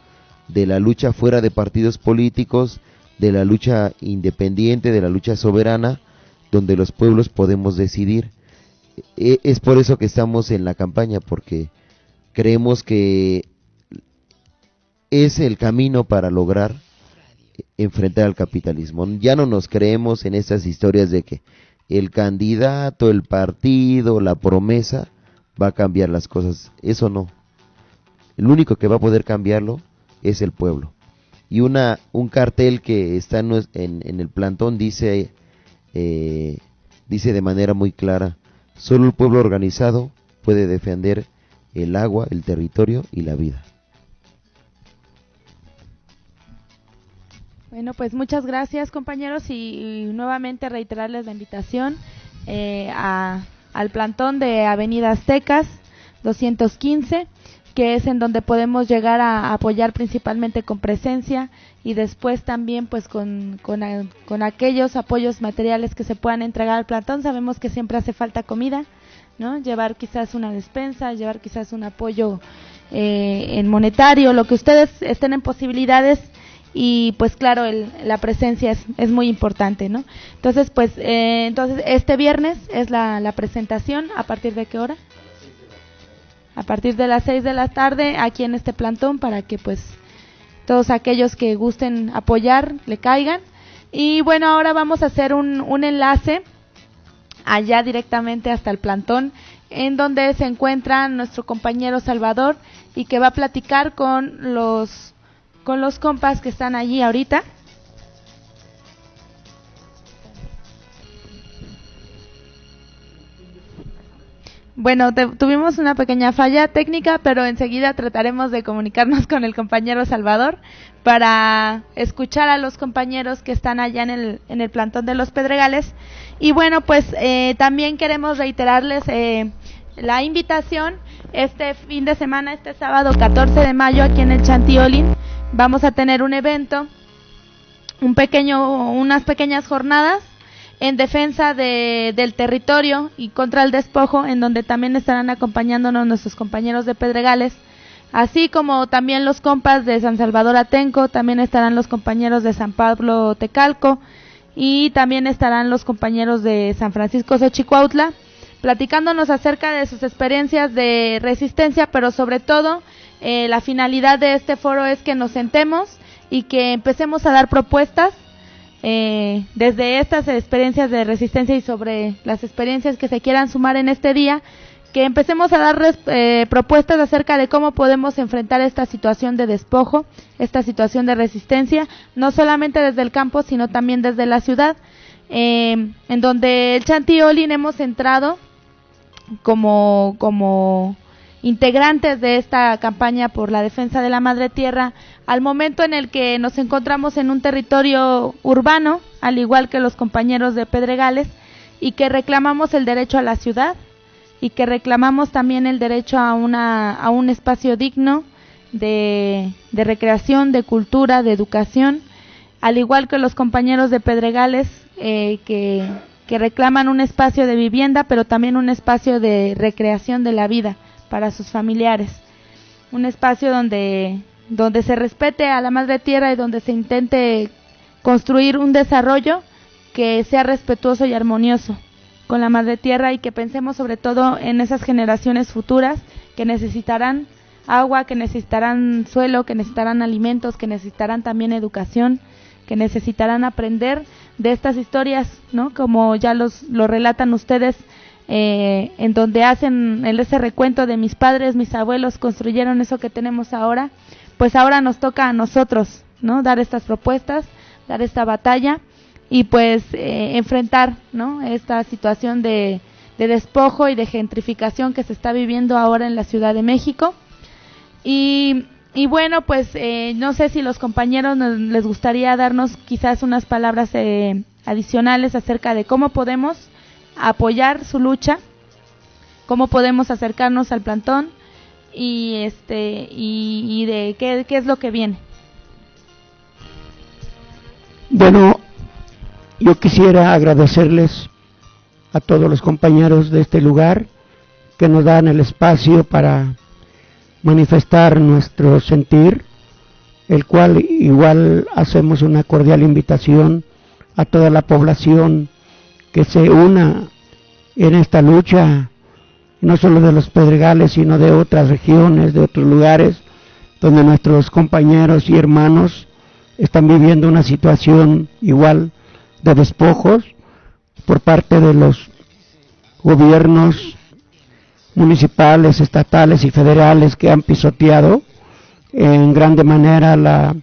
[SPEAKER 5] de la lucha fuera de partidos políticos, de la lucha independiente, de la lucha soberana, donde los pueblos podemos decidir. E, es por eso que estamos en la campaña, porque creemos que es el camino para lograr enfrentar al capitalismo. Ya no nos creemos en estas historias de que el candidato, el partido, la promesa, va a cambiar las cosas. Eso no. El único que va a poder cambiarlo es el pueblo. Y una, un cartel que está en, en, el plantón dice, eh, dice de manera muy clara, solo el pueblo organizado puede defender el agua, el territorio y la vida.
[SPEAKER 1] Bueno, pues muchas gracias compañeros y, nuevamente reiterarles la invitación eh, a al plantón de Avenida Aztecas 215, que es en donde podemos llegar a apoyar principalmente con presencia y después también pues con, con, aquellos apoyos materiales que se puedan entregar al plantón. Sabemos que siempre hace falta comida, ¿no? Llevar quizás una despensa, llevar quizás un apoyo eh, en monetario, lo que ustedes estén en posibilidades y pues claro la presencia es, es, muy importante no entonces pues eh, entonces este viernes es la, la, presentación a partir de qué hora a partir de las 6 de la tarde aquí en este plantón para que pues todos aquellos que gusten apoyar le caigan y bueno ahora vamos a hacer un, un enlace allá directamente hasta el plantón en donde se encuentra nuestro compañero Salvador y que va a platicar con los con los compas que están allí ahorita. Bueno, tuvimos una pequeña falla técnica, pero enseguida trataremos de comunicarnos con el compañero Salvador para escuchar a los compañeros que están allá en el, en el plantón de los Pedregales. Y bueno, pues eh, también queremos reiterarles eh, la invitación este fin de semana, este sábado 14 de mayo, aquí en el Chantiolín vamos a tener un evento, un pequeño, unas pequeñas jornadas en defensa de, del territorio y contra el despojo, en donde también estarán acompañándonos nuestros compañeros de Pedregales, así como también los compas de San Salvador Atenco, también estarán los compañeros de San Pablo Tecalco y también estarán los compañeros de San Francisco Xochicuautla, platicándonos acerca de sus experiencias de resistencia, pero sobre todo eh, la finalidad de este foro es que nos sentemos y que empecemos a dar propuestas eh, desde estas experiencias de resistencia y sobre las experiencias que se quieran sumar en este día, que empecemos a dar eh, propuestas acerca de cómo podemos enfrentar esta situación de despojo, esta situación de resistencia, no solamente desde el campo, sino también desde la ciudad, eh, en donde el Chanti Olin hemos entrado como, como integrantes de esta campaña por la defensa de la madre tierra, al momento en el que nos encontramos en un territorio urbano, al igual que los compañeros de Pedregales, y que reclamamos el derecho a la ciudad, y que reclamamos también el derecho a, una, a un espacio digno de, de recreación, de cultura, de educación, al igual que los compañeros de Pedregales eh, que, que reclaman un espacio de vivienda, pero también un espacio de recreación de la vida para sus familiares. Un espacio donde, donde se respete a la madre tierra y donde se intente construir un desarrollo que sea respetuoso y armonioso con la madre tierra y que pensemos sobre todo en esas generaciones futuras que necesitarán agua, que necesitarán suelo, que necesitarán alimentos, que necesitarán también educación, que necesitarán aprender de estas historias, ¿no? Como ya los lo relatan ustedes eh, en donde hacen ese recuento de mis padres, mis abuelos construyeron eso que tenemos ahora, pues ahora nos toca a nosotros, ¿no? Dar estas propuestas, dar esta batalla y pues eh, enfrentar ¿no? esta situación de, despojo y de gentrificación que se está viviendo ahora en la Ciudad de México. Y, y bueno, pues eh, no sé si los compañeros les gustaría darnos quizás unas palabras eh, adicionales acerca de cómo podemos apoyar su lucha, cómo podemos acercarnos al plantón y este y, de qué, qué es lo que viene.
[SPEAKER 4] Bueno, yo quisiera agradecerles a todos los compañeros de este lugar que nos dan el espacio para manifestar nuestro sentir, el cual igual hacemos una cordial invitación a toda la población que se una en esta lucha, no solo de los Pedregales, sino de otras regiones, de otros lugares, donde nuestros compañeros y hermanos están viviendo una situación igual de despojos por parte de los gobiernos municipales, estatales y federales que han pisoteado en grande manera la,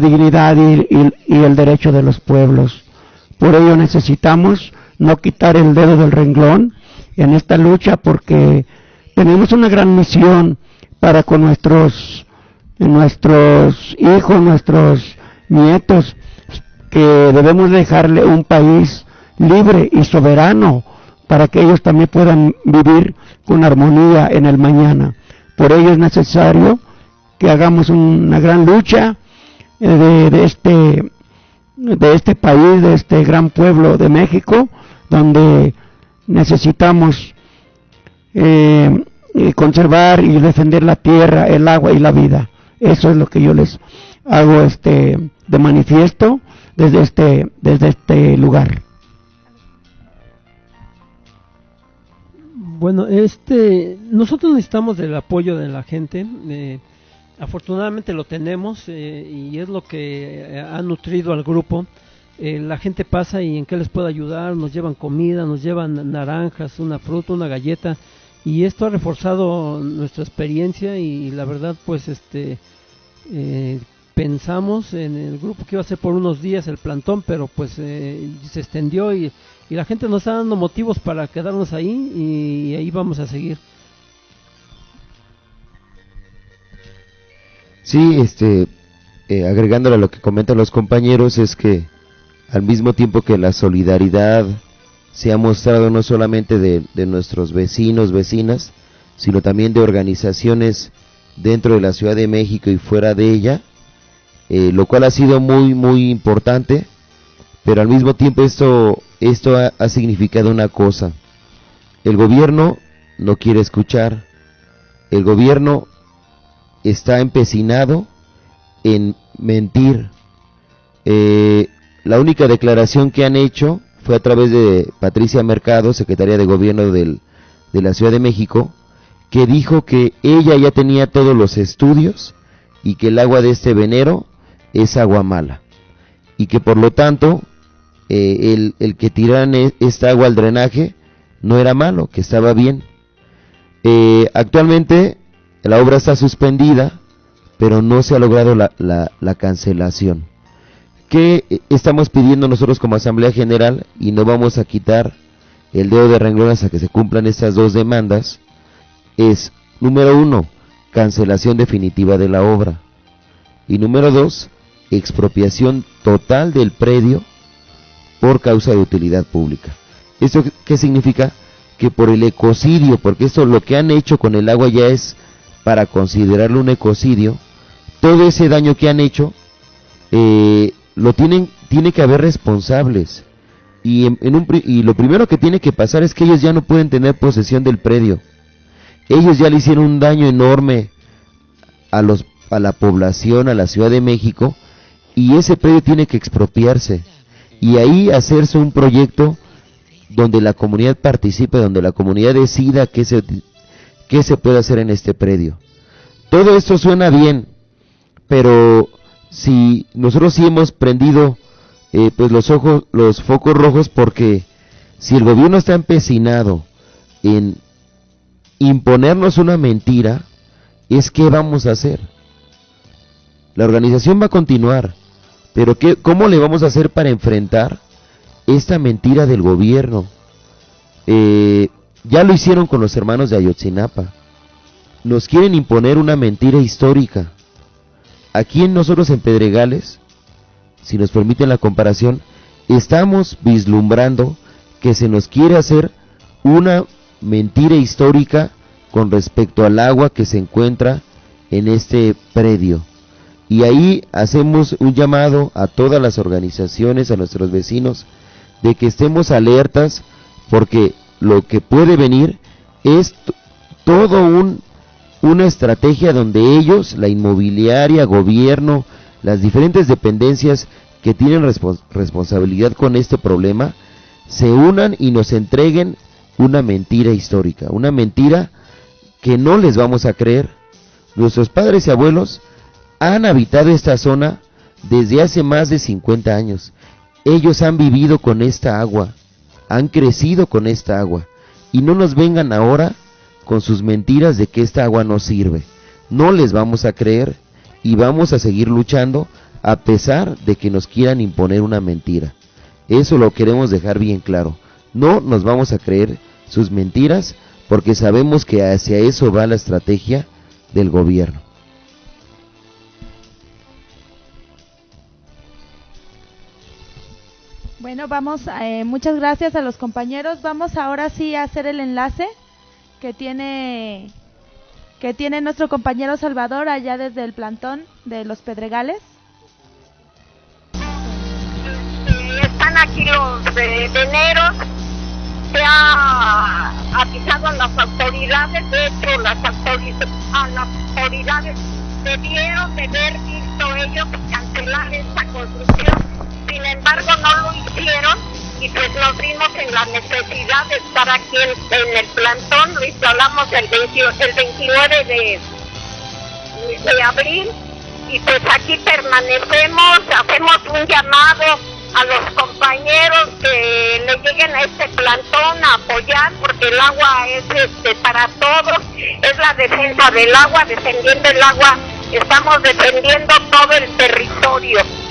[SPEAKER 4] dignidad y, el derecho de los pueblos. Por ello necesitamos no quitar el dedo del renglón en esta lucha porque tenemos una gran misión para con nuestros, nuestros hijos, nuestros nietos, que debemos dejarle un país libre y soberano para que ellos también puedan vivir con armonía en el mañana. Por ello es necesario que hagamos una gran lucha eh, de, este de este país, de este gran pueblo de México, donde necesitamos eh, eh, conservar y defender la tierra, el agua y la vida. Eso es lo que yo les hago este de manifiesto desde este, desde este lugar.
[SPEAKER 3] Bueno, este, nosotros necesitamos del apoyo de la gente. Eh, afortunadamente lo tenemos eh, y es lo que eh, ha nutrido al grupo. la gente pasa y en qué les puede ayudar, nos llevan comida, nos llevan naranjas, una fruta, una galleta y esto ha reforzado nuestra experiencia y la verdad pues este pensamos en el grupo que iba a ser por unos días el plantón, pero pues eh, se extendió y, y, la gente nos está dando motivos para quedarnos ahí y, ahí vamos a seguir.
[SPEAKER 5] Sí, este, eh, agregándole a lo que comentan los compañeros, es que al mismo tiempo que la solidaridad se ha mostrado no solamente de, de nuestros vecinos, vecinas, sino también de organizaciones dentro de la Ciudad de México y fuera de ella, eh, lo cual ha sido muy muy importante, pero al mismo tiempo esto, esto ha, significado una cosa, el gobierno no quiere escuchar, el gobierno está empecinado en mentir. Eh, la única declaración que han hecho fue a través de Patricia Mercado, secretaria de gobierno del, de la Ciudad de México, que dijo que ella ya tenía todos los estudios y que el agua de este venero es agua mala y que por lo tanto eh, el, el, que tiraran e, esta agua al drenaje no era malo, que estaba bien. Eh, actualmente la obra está suspendida, pero no se ha logrado la, la, cancelación. ¿Qué estamos pidiendo nosotros como Asamblea General? Y no vamos a quitar el dedo de renglón hasta que se cumplan estas dos demandas. Es, número uno, cancelación definitiva de la obra. Y número dos, expropiación total del predio por causa de utilidad pública. ¿Esto qué significa? Que por el ecocidio, porque esto lo que han hecho con el agua ya es para considerarlo un ecocidio, todo ese daño que han hecho, eh, lo tienen, tiene que haber responsables. Y, en, un, y lo primero que tiene que pasar es que ellos ya no pueden tener posesión del predio. Ellos ya le hicieron un daño enorme a, los, a la población, a la Ciudad de México, y ese predio tiene que expropiarse. Y ahí hacerse un proyecto donde la comunidad participe, donde la comunidad decida qué se, qué se puede hacer en este predio. Todo esto suena bien, pero si nosotros sí hemos prendido eh, pues los ojos, los focos rojos porque si el gobierno está empecinado en imponernos una mentira, es qué vamos a hacer. La organización va a continuar, pero ¿qué, ¿cómo le vamos a hacer para enfrentar esta mentira del gobierno? Eh, ya lo hicieron con los hermanos de Ayotzinapa. Nos quieren imponer una mentira histórica. Aquí en nosotros en Pedregales, si nos permiten la comparación, estamos vislumbrando que se nos quiere hacer una mentira histórica con respecto al agua que se encuentra en este predio. Y ahí hacemos un llamado a todas las organizaciones, a nuestros vecinos, de que estemos alertas porque lo que puede venir es todo un una estrategia donde ellos, la inmobiliaria, gobierno, las diferentes dependencias que tienen responsabilidad con este problema, se unan y nos entreguen una mentira histórica, una mentira que no les vamos a creer. Nuestros padres y abuelos han habitado esta zona desde hace más de 50 años. Ellos han vivido con esta agua, han crecido con esta agua. Y no nos vengan ahora con sus mentiras de que esta agua no sirve. No les vamos a creer y vamos a seguir luchando a pesar de que nos quieran imponer una mentira. Eso lo queremos dejar bien claro. No nos vamos a creer sus mentiras porque sabemos que hacia eso va la estrategia del gobierno.
[SPEAKER 1] Bueno, vamos, eh, muchas gracias a los compañeros. Vamos ahora sí a hacer el enlace que tiene que tiene nuestro compañero Salvador allá desde el plantón de los Pedregales.
[SPEAKER 12] Están aquí los veneros, se ha avisado a las autoridades, de hecho las autoridades, las autoridades debieron de haber visto ellos cancelar esta construcción, sin embargo no lo hicieron y pues nos vimos en la necesidad de estar aquí en, el plantón, lo instalamos el, el 29 de, de abril y pues aquí permanecemos, hacemos un llamado a los compañeros que le lleguen a este plantón a apoyar porque el agua es este, para todos, es la defensa del agua, defendiendo el agua, estamos defendiendo todo el territorio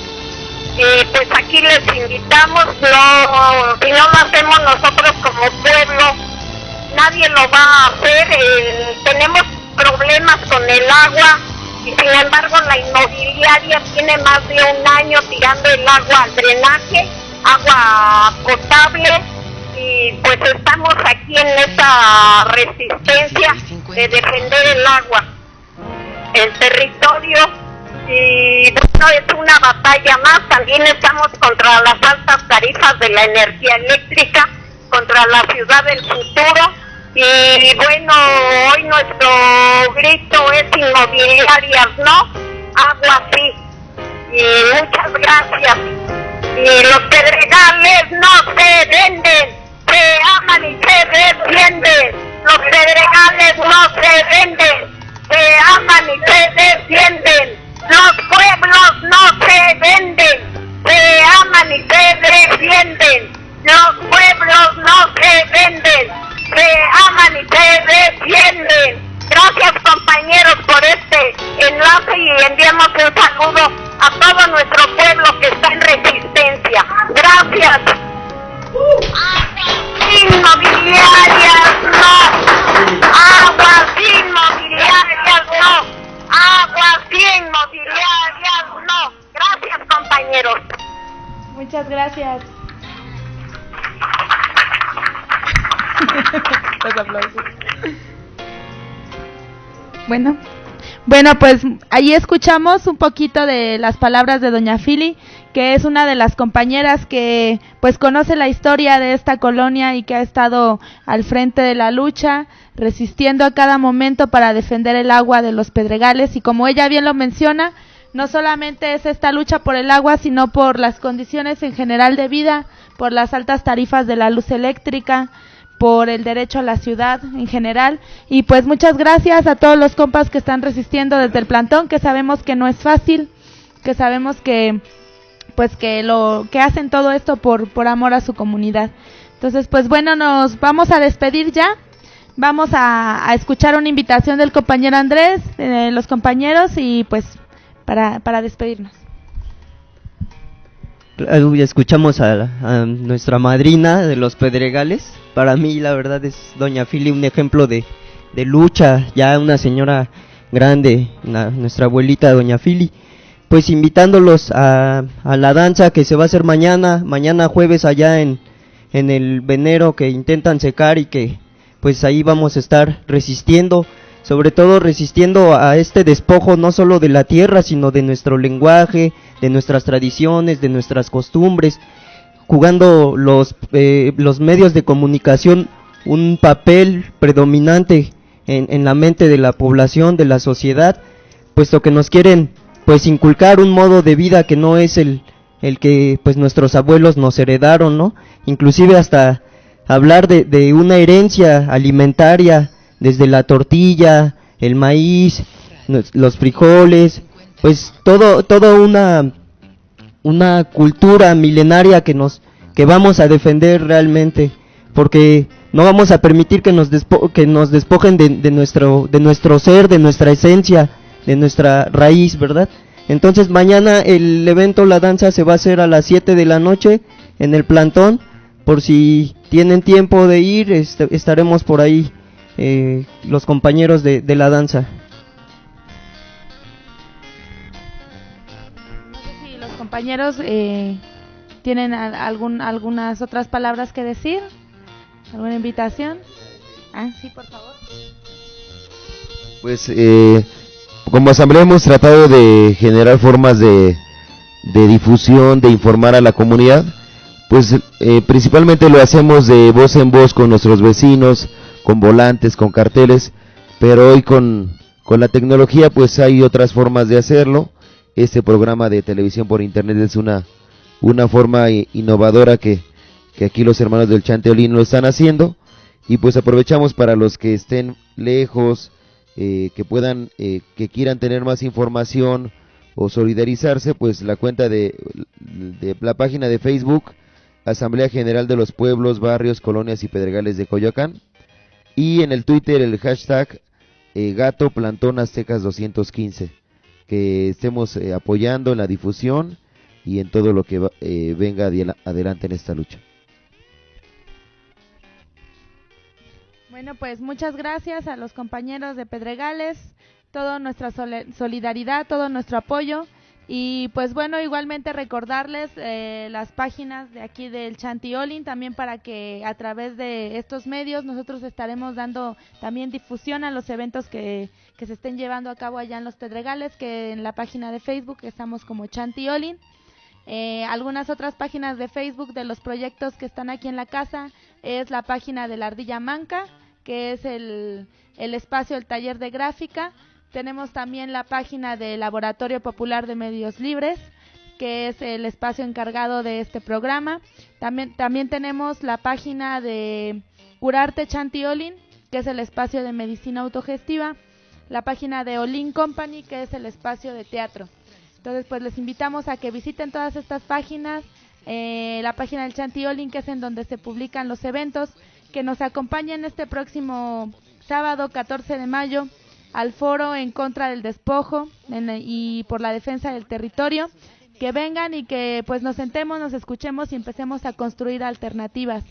[SPEAKER 12] pues aquí les invitamos, no, si no lo hacemos nosotros como pueblo, nadie lo va a hacer, eh, tenemos problemas con el agua y sin embargo la inmobiliaria tiene más de un año tirando el agua al drenaje, agua potable y pues estamos aquí en esa resistencia de defender el agua, el territorio y no es una batalla más, también estamos contra las altas tarifas de la energía eléctrica, contra la ciudad del futuro y bueno, hoy nuestro grito es inmobiliarias, ¿no? Agua sí. Y muchas gracias. Y los pedregales no se venden, se aman y se defienden. Los pedregales no se venden, se aman y se defienden. Los pueblos no se venden, se aman y se defienden. Los pueblos no se venden, se aman y se defienden. Gracias compañeros por este enlace y enviamos un saludo a todo nuestro pueblo que está en resistencia. Gracias. Inmobiliarias no. Aguas inmobiliarias no. Aguas inmobiliarias no. Gracias compañeros.
[SPEAKER 1] Muchas gracias. Los aplausos. Bueno, bueno, pues ahí escuchamos un poquito de las palabras de Doña Fili, que es una de las compañeras que pues conoce la historia de esta colonia y que ha estado al frente de la lucha, resistiendo a cada momento para defender el agua de los pedregales. Y como ella bien lo menciona, no solamente es esta lucha por el agua, sino por las condiciones en general de vida, por las altas tarifas de la luz eléctrica, por el derecho a la ciudad en general. Y pues muchas gracias a todos los compas que están resistiendo desde el plantón, que sabemos que no es fácil, que sabemos que pues que lo que hacen todo esto por por amor a su comunidad. Entonces, pues bueno, nos vamos a despedir ya. Vamos a, escuchar una invitación del compañero Andrés, de los compañeros y pues para, para despedirnos.
[SPEAKER 11] Escuchamos a, a, nuestra madrina de los Pedregales. Para mí, la verdad, es Doña Fili un ejemplo de, de lucha, ya una señora grande, nuestra abuelita Doña Fili. Pues invitándolos a, a, la danza que se va a hacer mañana, mañana jueves allá en, en el venero que intentan secar y que pues ahí vamos a estar resistiendo sobre todo resistiendo a este despojo no solo de la tierra, sino de nuestro lenguaje, de nuestras tradiciones, de nuestras costumbres, jugando los, eh, los medios de comunicación un papel predominante en, en, la mente de la población, de la sociedad, puesto que nos quieren pues inculcar un modo de vida que no es el, el que pues nuestros abuelos nos heredaron, ¿no? Inclusive hasta hablar de, de una herencia alimentaria, desde la tortilla, el maíz, los frijoles, pues todo, todo una, una cultura milenaria que nos, que vamos a defender realmente, porque no vamos a permitir que nos, despo que nos despojen de, de, nuestro, de nuestro ser, de nuestra esencia, de nuestra raíz, ¿verdad? Entonces mañana el evento, la danza, se va a hacer a las 7 de la noche en el plantón, por si tienen tiempo de ir, est estaremos por ahí eh, los compañeros de, de, la danza.
[SPEAKER 1] Compañeros eh, tienen algún, algunas otras palabras que decir, alguna invitación. Ah, sí, por favor.
[SPEAKER 5] Pues eh, como asamblea hemos tratado de generar formas de, de difusión, de informar a la comunidad. Pues eh, principalmente lo hacemos de voz en voz con nuestros vecinos, con volantes, con carteles, pero hoy con, con la tecnología pues hay otras formas de hacerlo. Este programa de televisión por internet es una, una forma innovadora que, que aquí los hermanos del Chanteolín lo están haciendo. Y pues aprovechamos para los que estén lejos, eh, que puedan, eh, que quieran tener más información o solidarizarse, pues la cuenta de, de la página de Facebook, Asamblea General de los Pueblos, Barrios, Colonias y Pedregales de Coyoacán, y en el Twitter el hashtag eh, Gato Plantón Aztecas 215 que estemos eh, apoyando en la difusión y en todo lo que eh, venga adelante en esta lucha.
[SPEAKER 1] Bueno, pues muchas gracias a los compañeros de Pedregales, toda nuestra solidaridad, todo nuestro apoyo. Y pues bueno, igualmente recordarles eh, las páginas de aquí del Chantiolin también para que a través de estos medios nosotros estaremos dando también difusión a los eventos que, que se estén llevando a cabo allá en los Pedregales, que en la página de Facebook estamos como Chantiolin. Eh, algunas otras páginas de Facebook de los proyectos que están aquí en la casa es la página de la Ardilla Manca, que es el, el espacio, el taller de gráfica tenemos también la página del Laboratorio Popular de Medios Libres, que es el espacio encargado de este programa. También, también tenemos la página de Curarte Chantiolin, que es el espacio de medicina autogestiva. La página de Olin Company, que es el espacio de teatro. Entonces, pues les invitamos a que visiten todas estas páginas. Eh, la página del Chantiolin, que es en donde se publican los eventos. Que nos acompañen este próximo sábado 14 de mayo al foro en contra del despojo y por la defensa del territorio, que vengan y que pues nos sentemos, nos escuchemos y empecemos a construir alternativas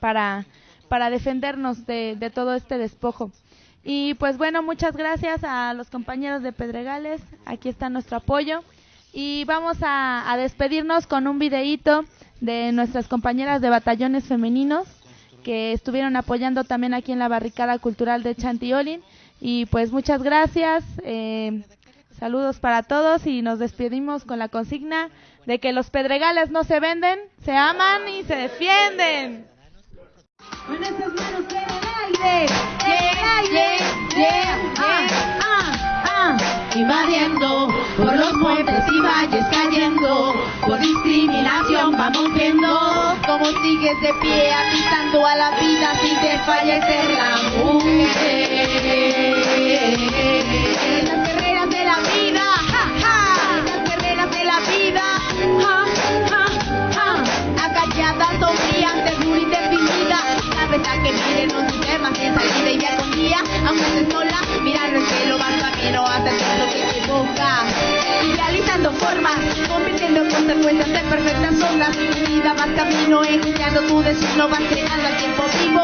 [SPEAKER 1] para, para defendernos de, de todo este despojo. Y pues bueno, muchas gracias a los compañeros de Pedregales, aquí está nuestro apoyo y vamos a, a despedirnos con un videíto de nuestras compañeras de batallones femeninos que estuvieron apoyando también aquí en la barricada cultural de Chantiolin. Y pues muchas gracias, eh, saludos para todos y nos despedimos con la consigna de que los pedregales no se venden, se aman y se defienden.
[SPEAKER 13] Invadiendo por los montes y valles cayendo, por discriminación vamos viendo cómo sigues de pie agitando a la vida sin desfallecer la mujer. Las guerreras de la vida, ja, ja, las guerreras de la vida, ja, ja, ja, agalladas, sonrientes, muy definida, la verdad que miren los sistemas en salida y ya con día, aunque se sola, mirar el cielo, va formas, convirtiendo consecuencias en perfectas ondas, tu vida vas camino, enjuiciando tu destino, vas creando al tiempo vivo,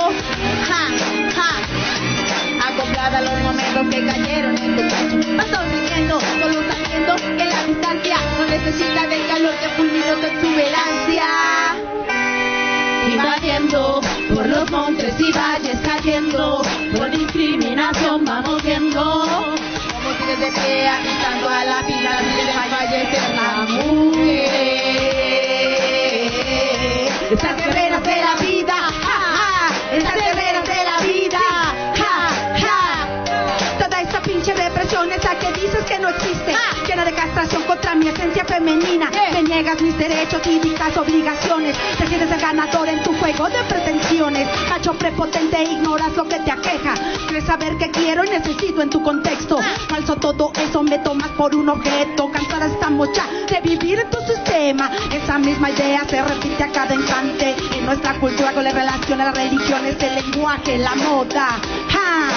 [SPEAKER 13] ja, ja, acoplada a los momentos que cayeron en tu pecho. Vas sonriendo, solo sabiendo que la distancia no necesita del calor que fulminó tu exuberancia. Invadiendo por los montes y valles cayendo, por discriminación vamos viendo. Sigues de pie agitando a la vida desfallecer la mujer. Estas guerreras de la vida, ja, ja, estas guerreras de la vida, ja, ja. Toda esta pinche represión, esa que dices que no existe, de castración contra mi esencia femenina. Me niegas mis derechos y dictas obligaciones. Te sientes el ganador en tu juego de pretensiones. Macho prepotente, ignoras lo que te aqueja. Crees saber qué quiero y necesito en tu contexto. Falso todo eso, me tomas por un objeto. Cansada estamos ya de vivir en tu sistema. Esa misma idea se repite a cada instante. En nuestra cultura con la relación a las religiones, el lenguaje, la moda. ¡Ja!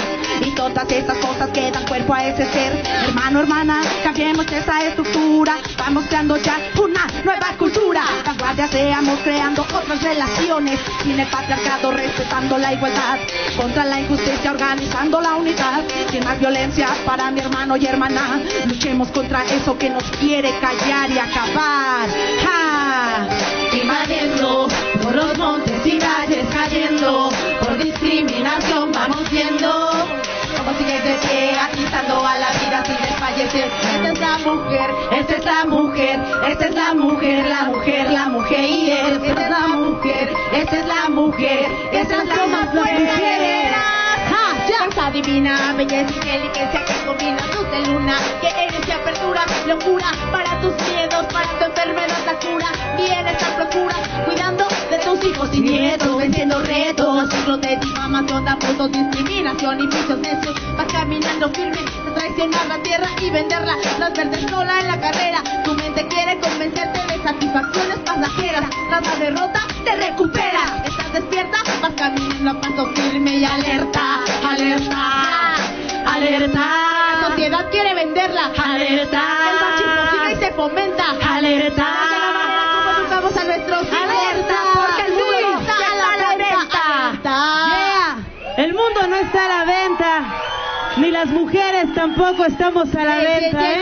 [SPEAKER 13] Y todas esas cosas que dan cuerpo a ese ser. Hermano, hermana, cambiemos esa estructura. Vamos creando ya una nueva cultura. Vanguardia seamos creando otras relaciones. Sin el patriarcado, respetando la igualdad. Contra la injusticia, organizando la unidad. Sin más violencia para mi hermano y hermana. Luchemos contra eso que nos quiere callar y acabar. ¡Ja! Invadiendo por los montes y calles cayendo. Por discriminación vamos viendo. Como sigues de pie, agitando a la vida sin desfallecer. Esta es la mujer, esta es la mujer, esta es la mujer, la mujer, la mujer y él. Esta es la mujer, esta es la mujer, esta es la mujer. Fuerza divina, belleza y inteligencia que combina luz de luna, que eres y apertura, locura para tus miedos, para tu enfermedad la cura, bienestar procura, cuidando hijos y nietos, venciendo retos, ciclos de difamación, abusos, discriminación y vicios necios, vas caminando firme, traicionar la tierra y venderla, las verdes sola en la carrera, tu mente quiere convencerte de satisfacciones pasajeras, tras la derrota te recuperas, estás despierta, vas caminando a paso firme y alerta, alerta, alerta, la sociedad quiere venderla, alerta, el machismo sigue y se fomenta, alerta, El mundo
[SPEAKER 14] no está a la venta, ni las mujeres tampoco estamos a la
[SPEAKER 13] Yeah,
[SPEAKER 14] venta. ¿eh?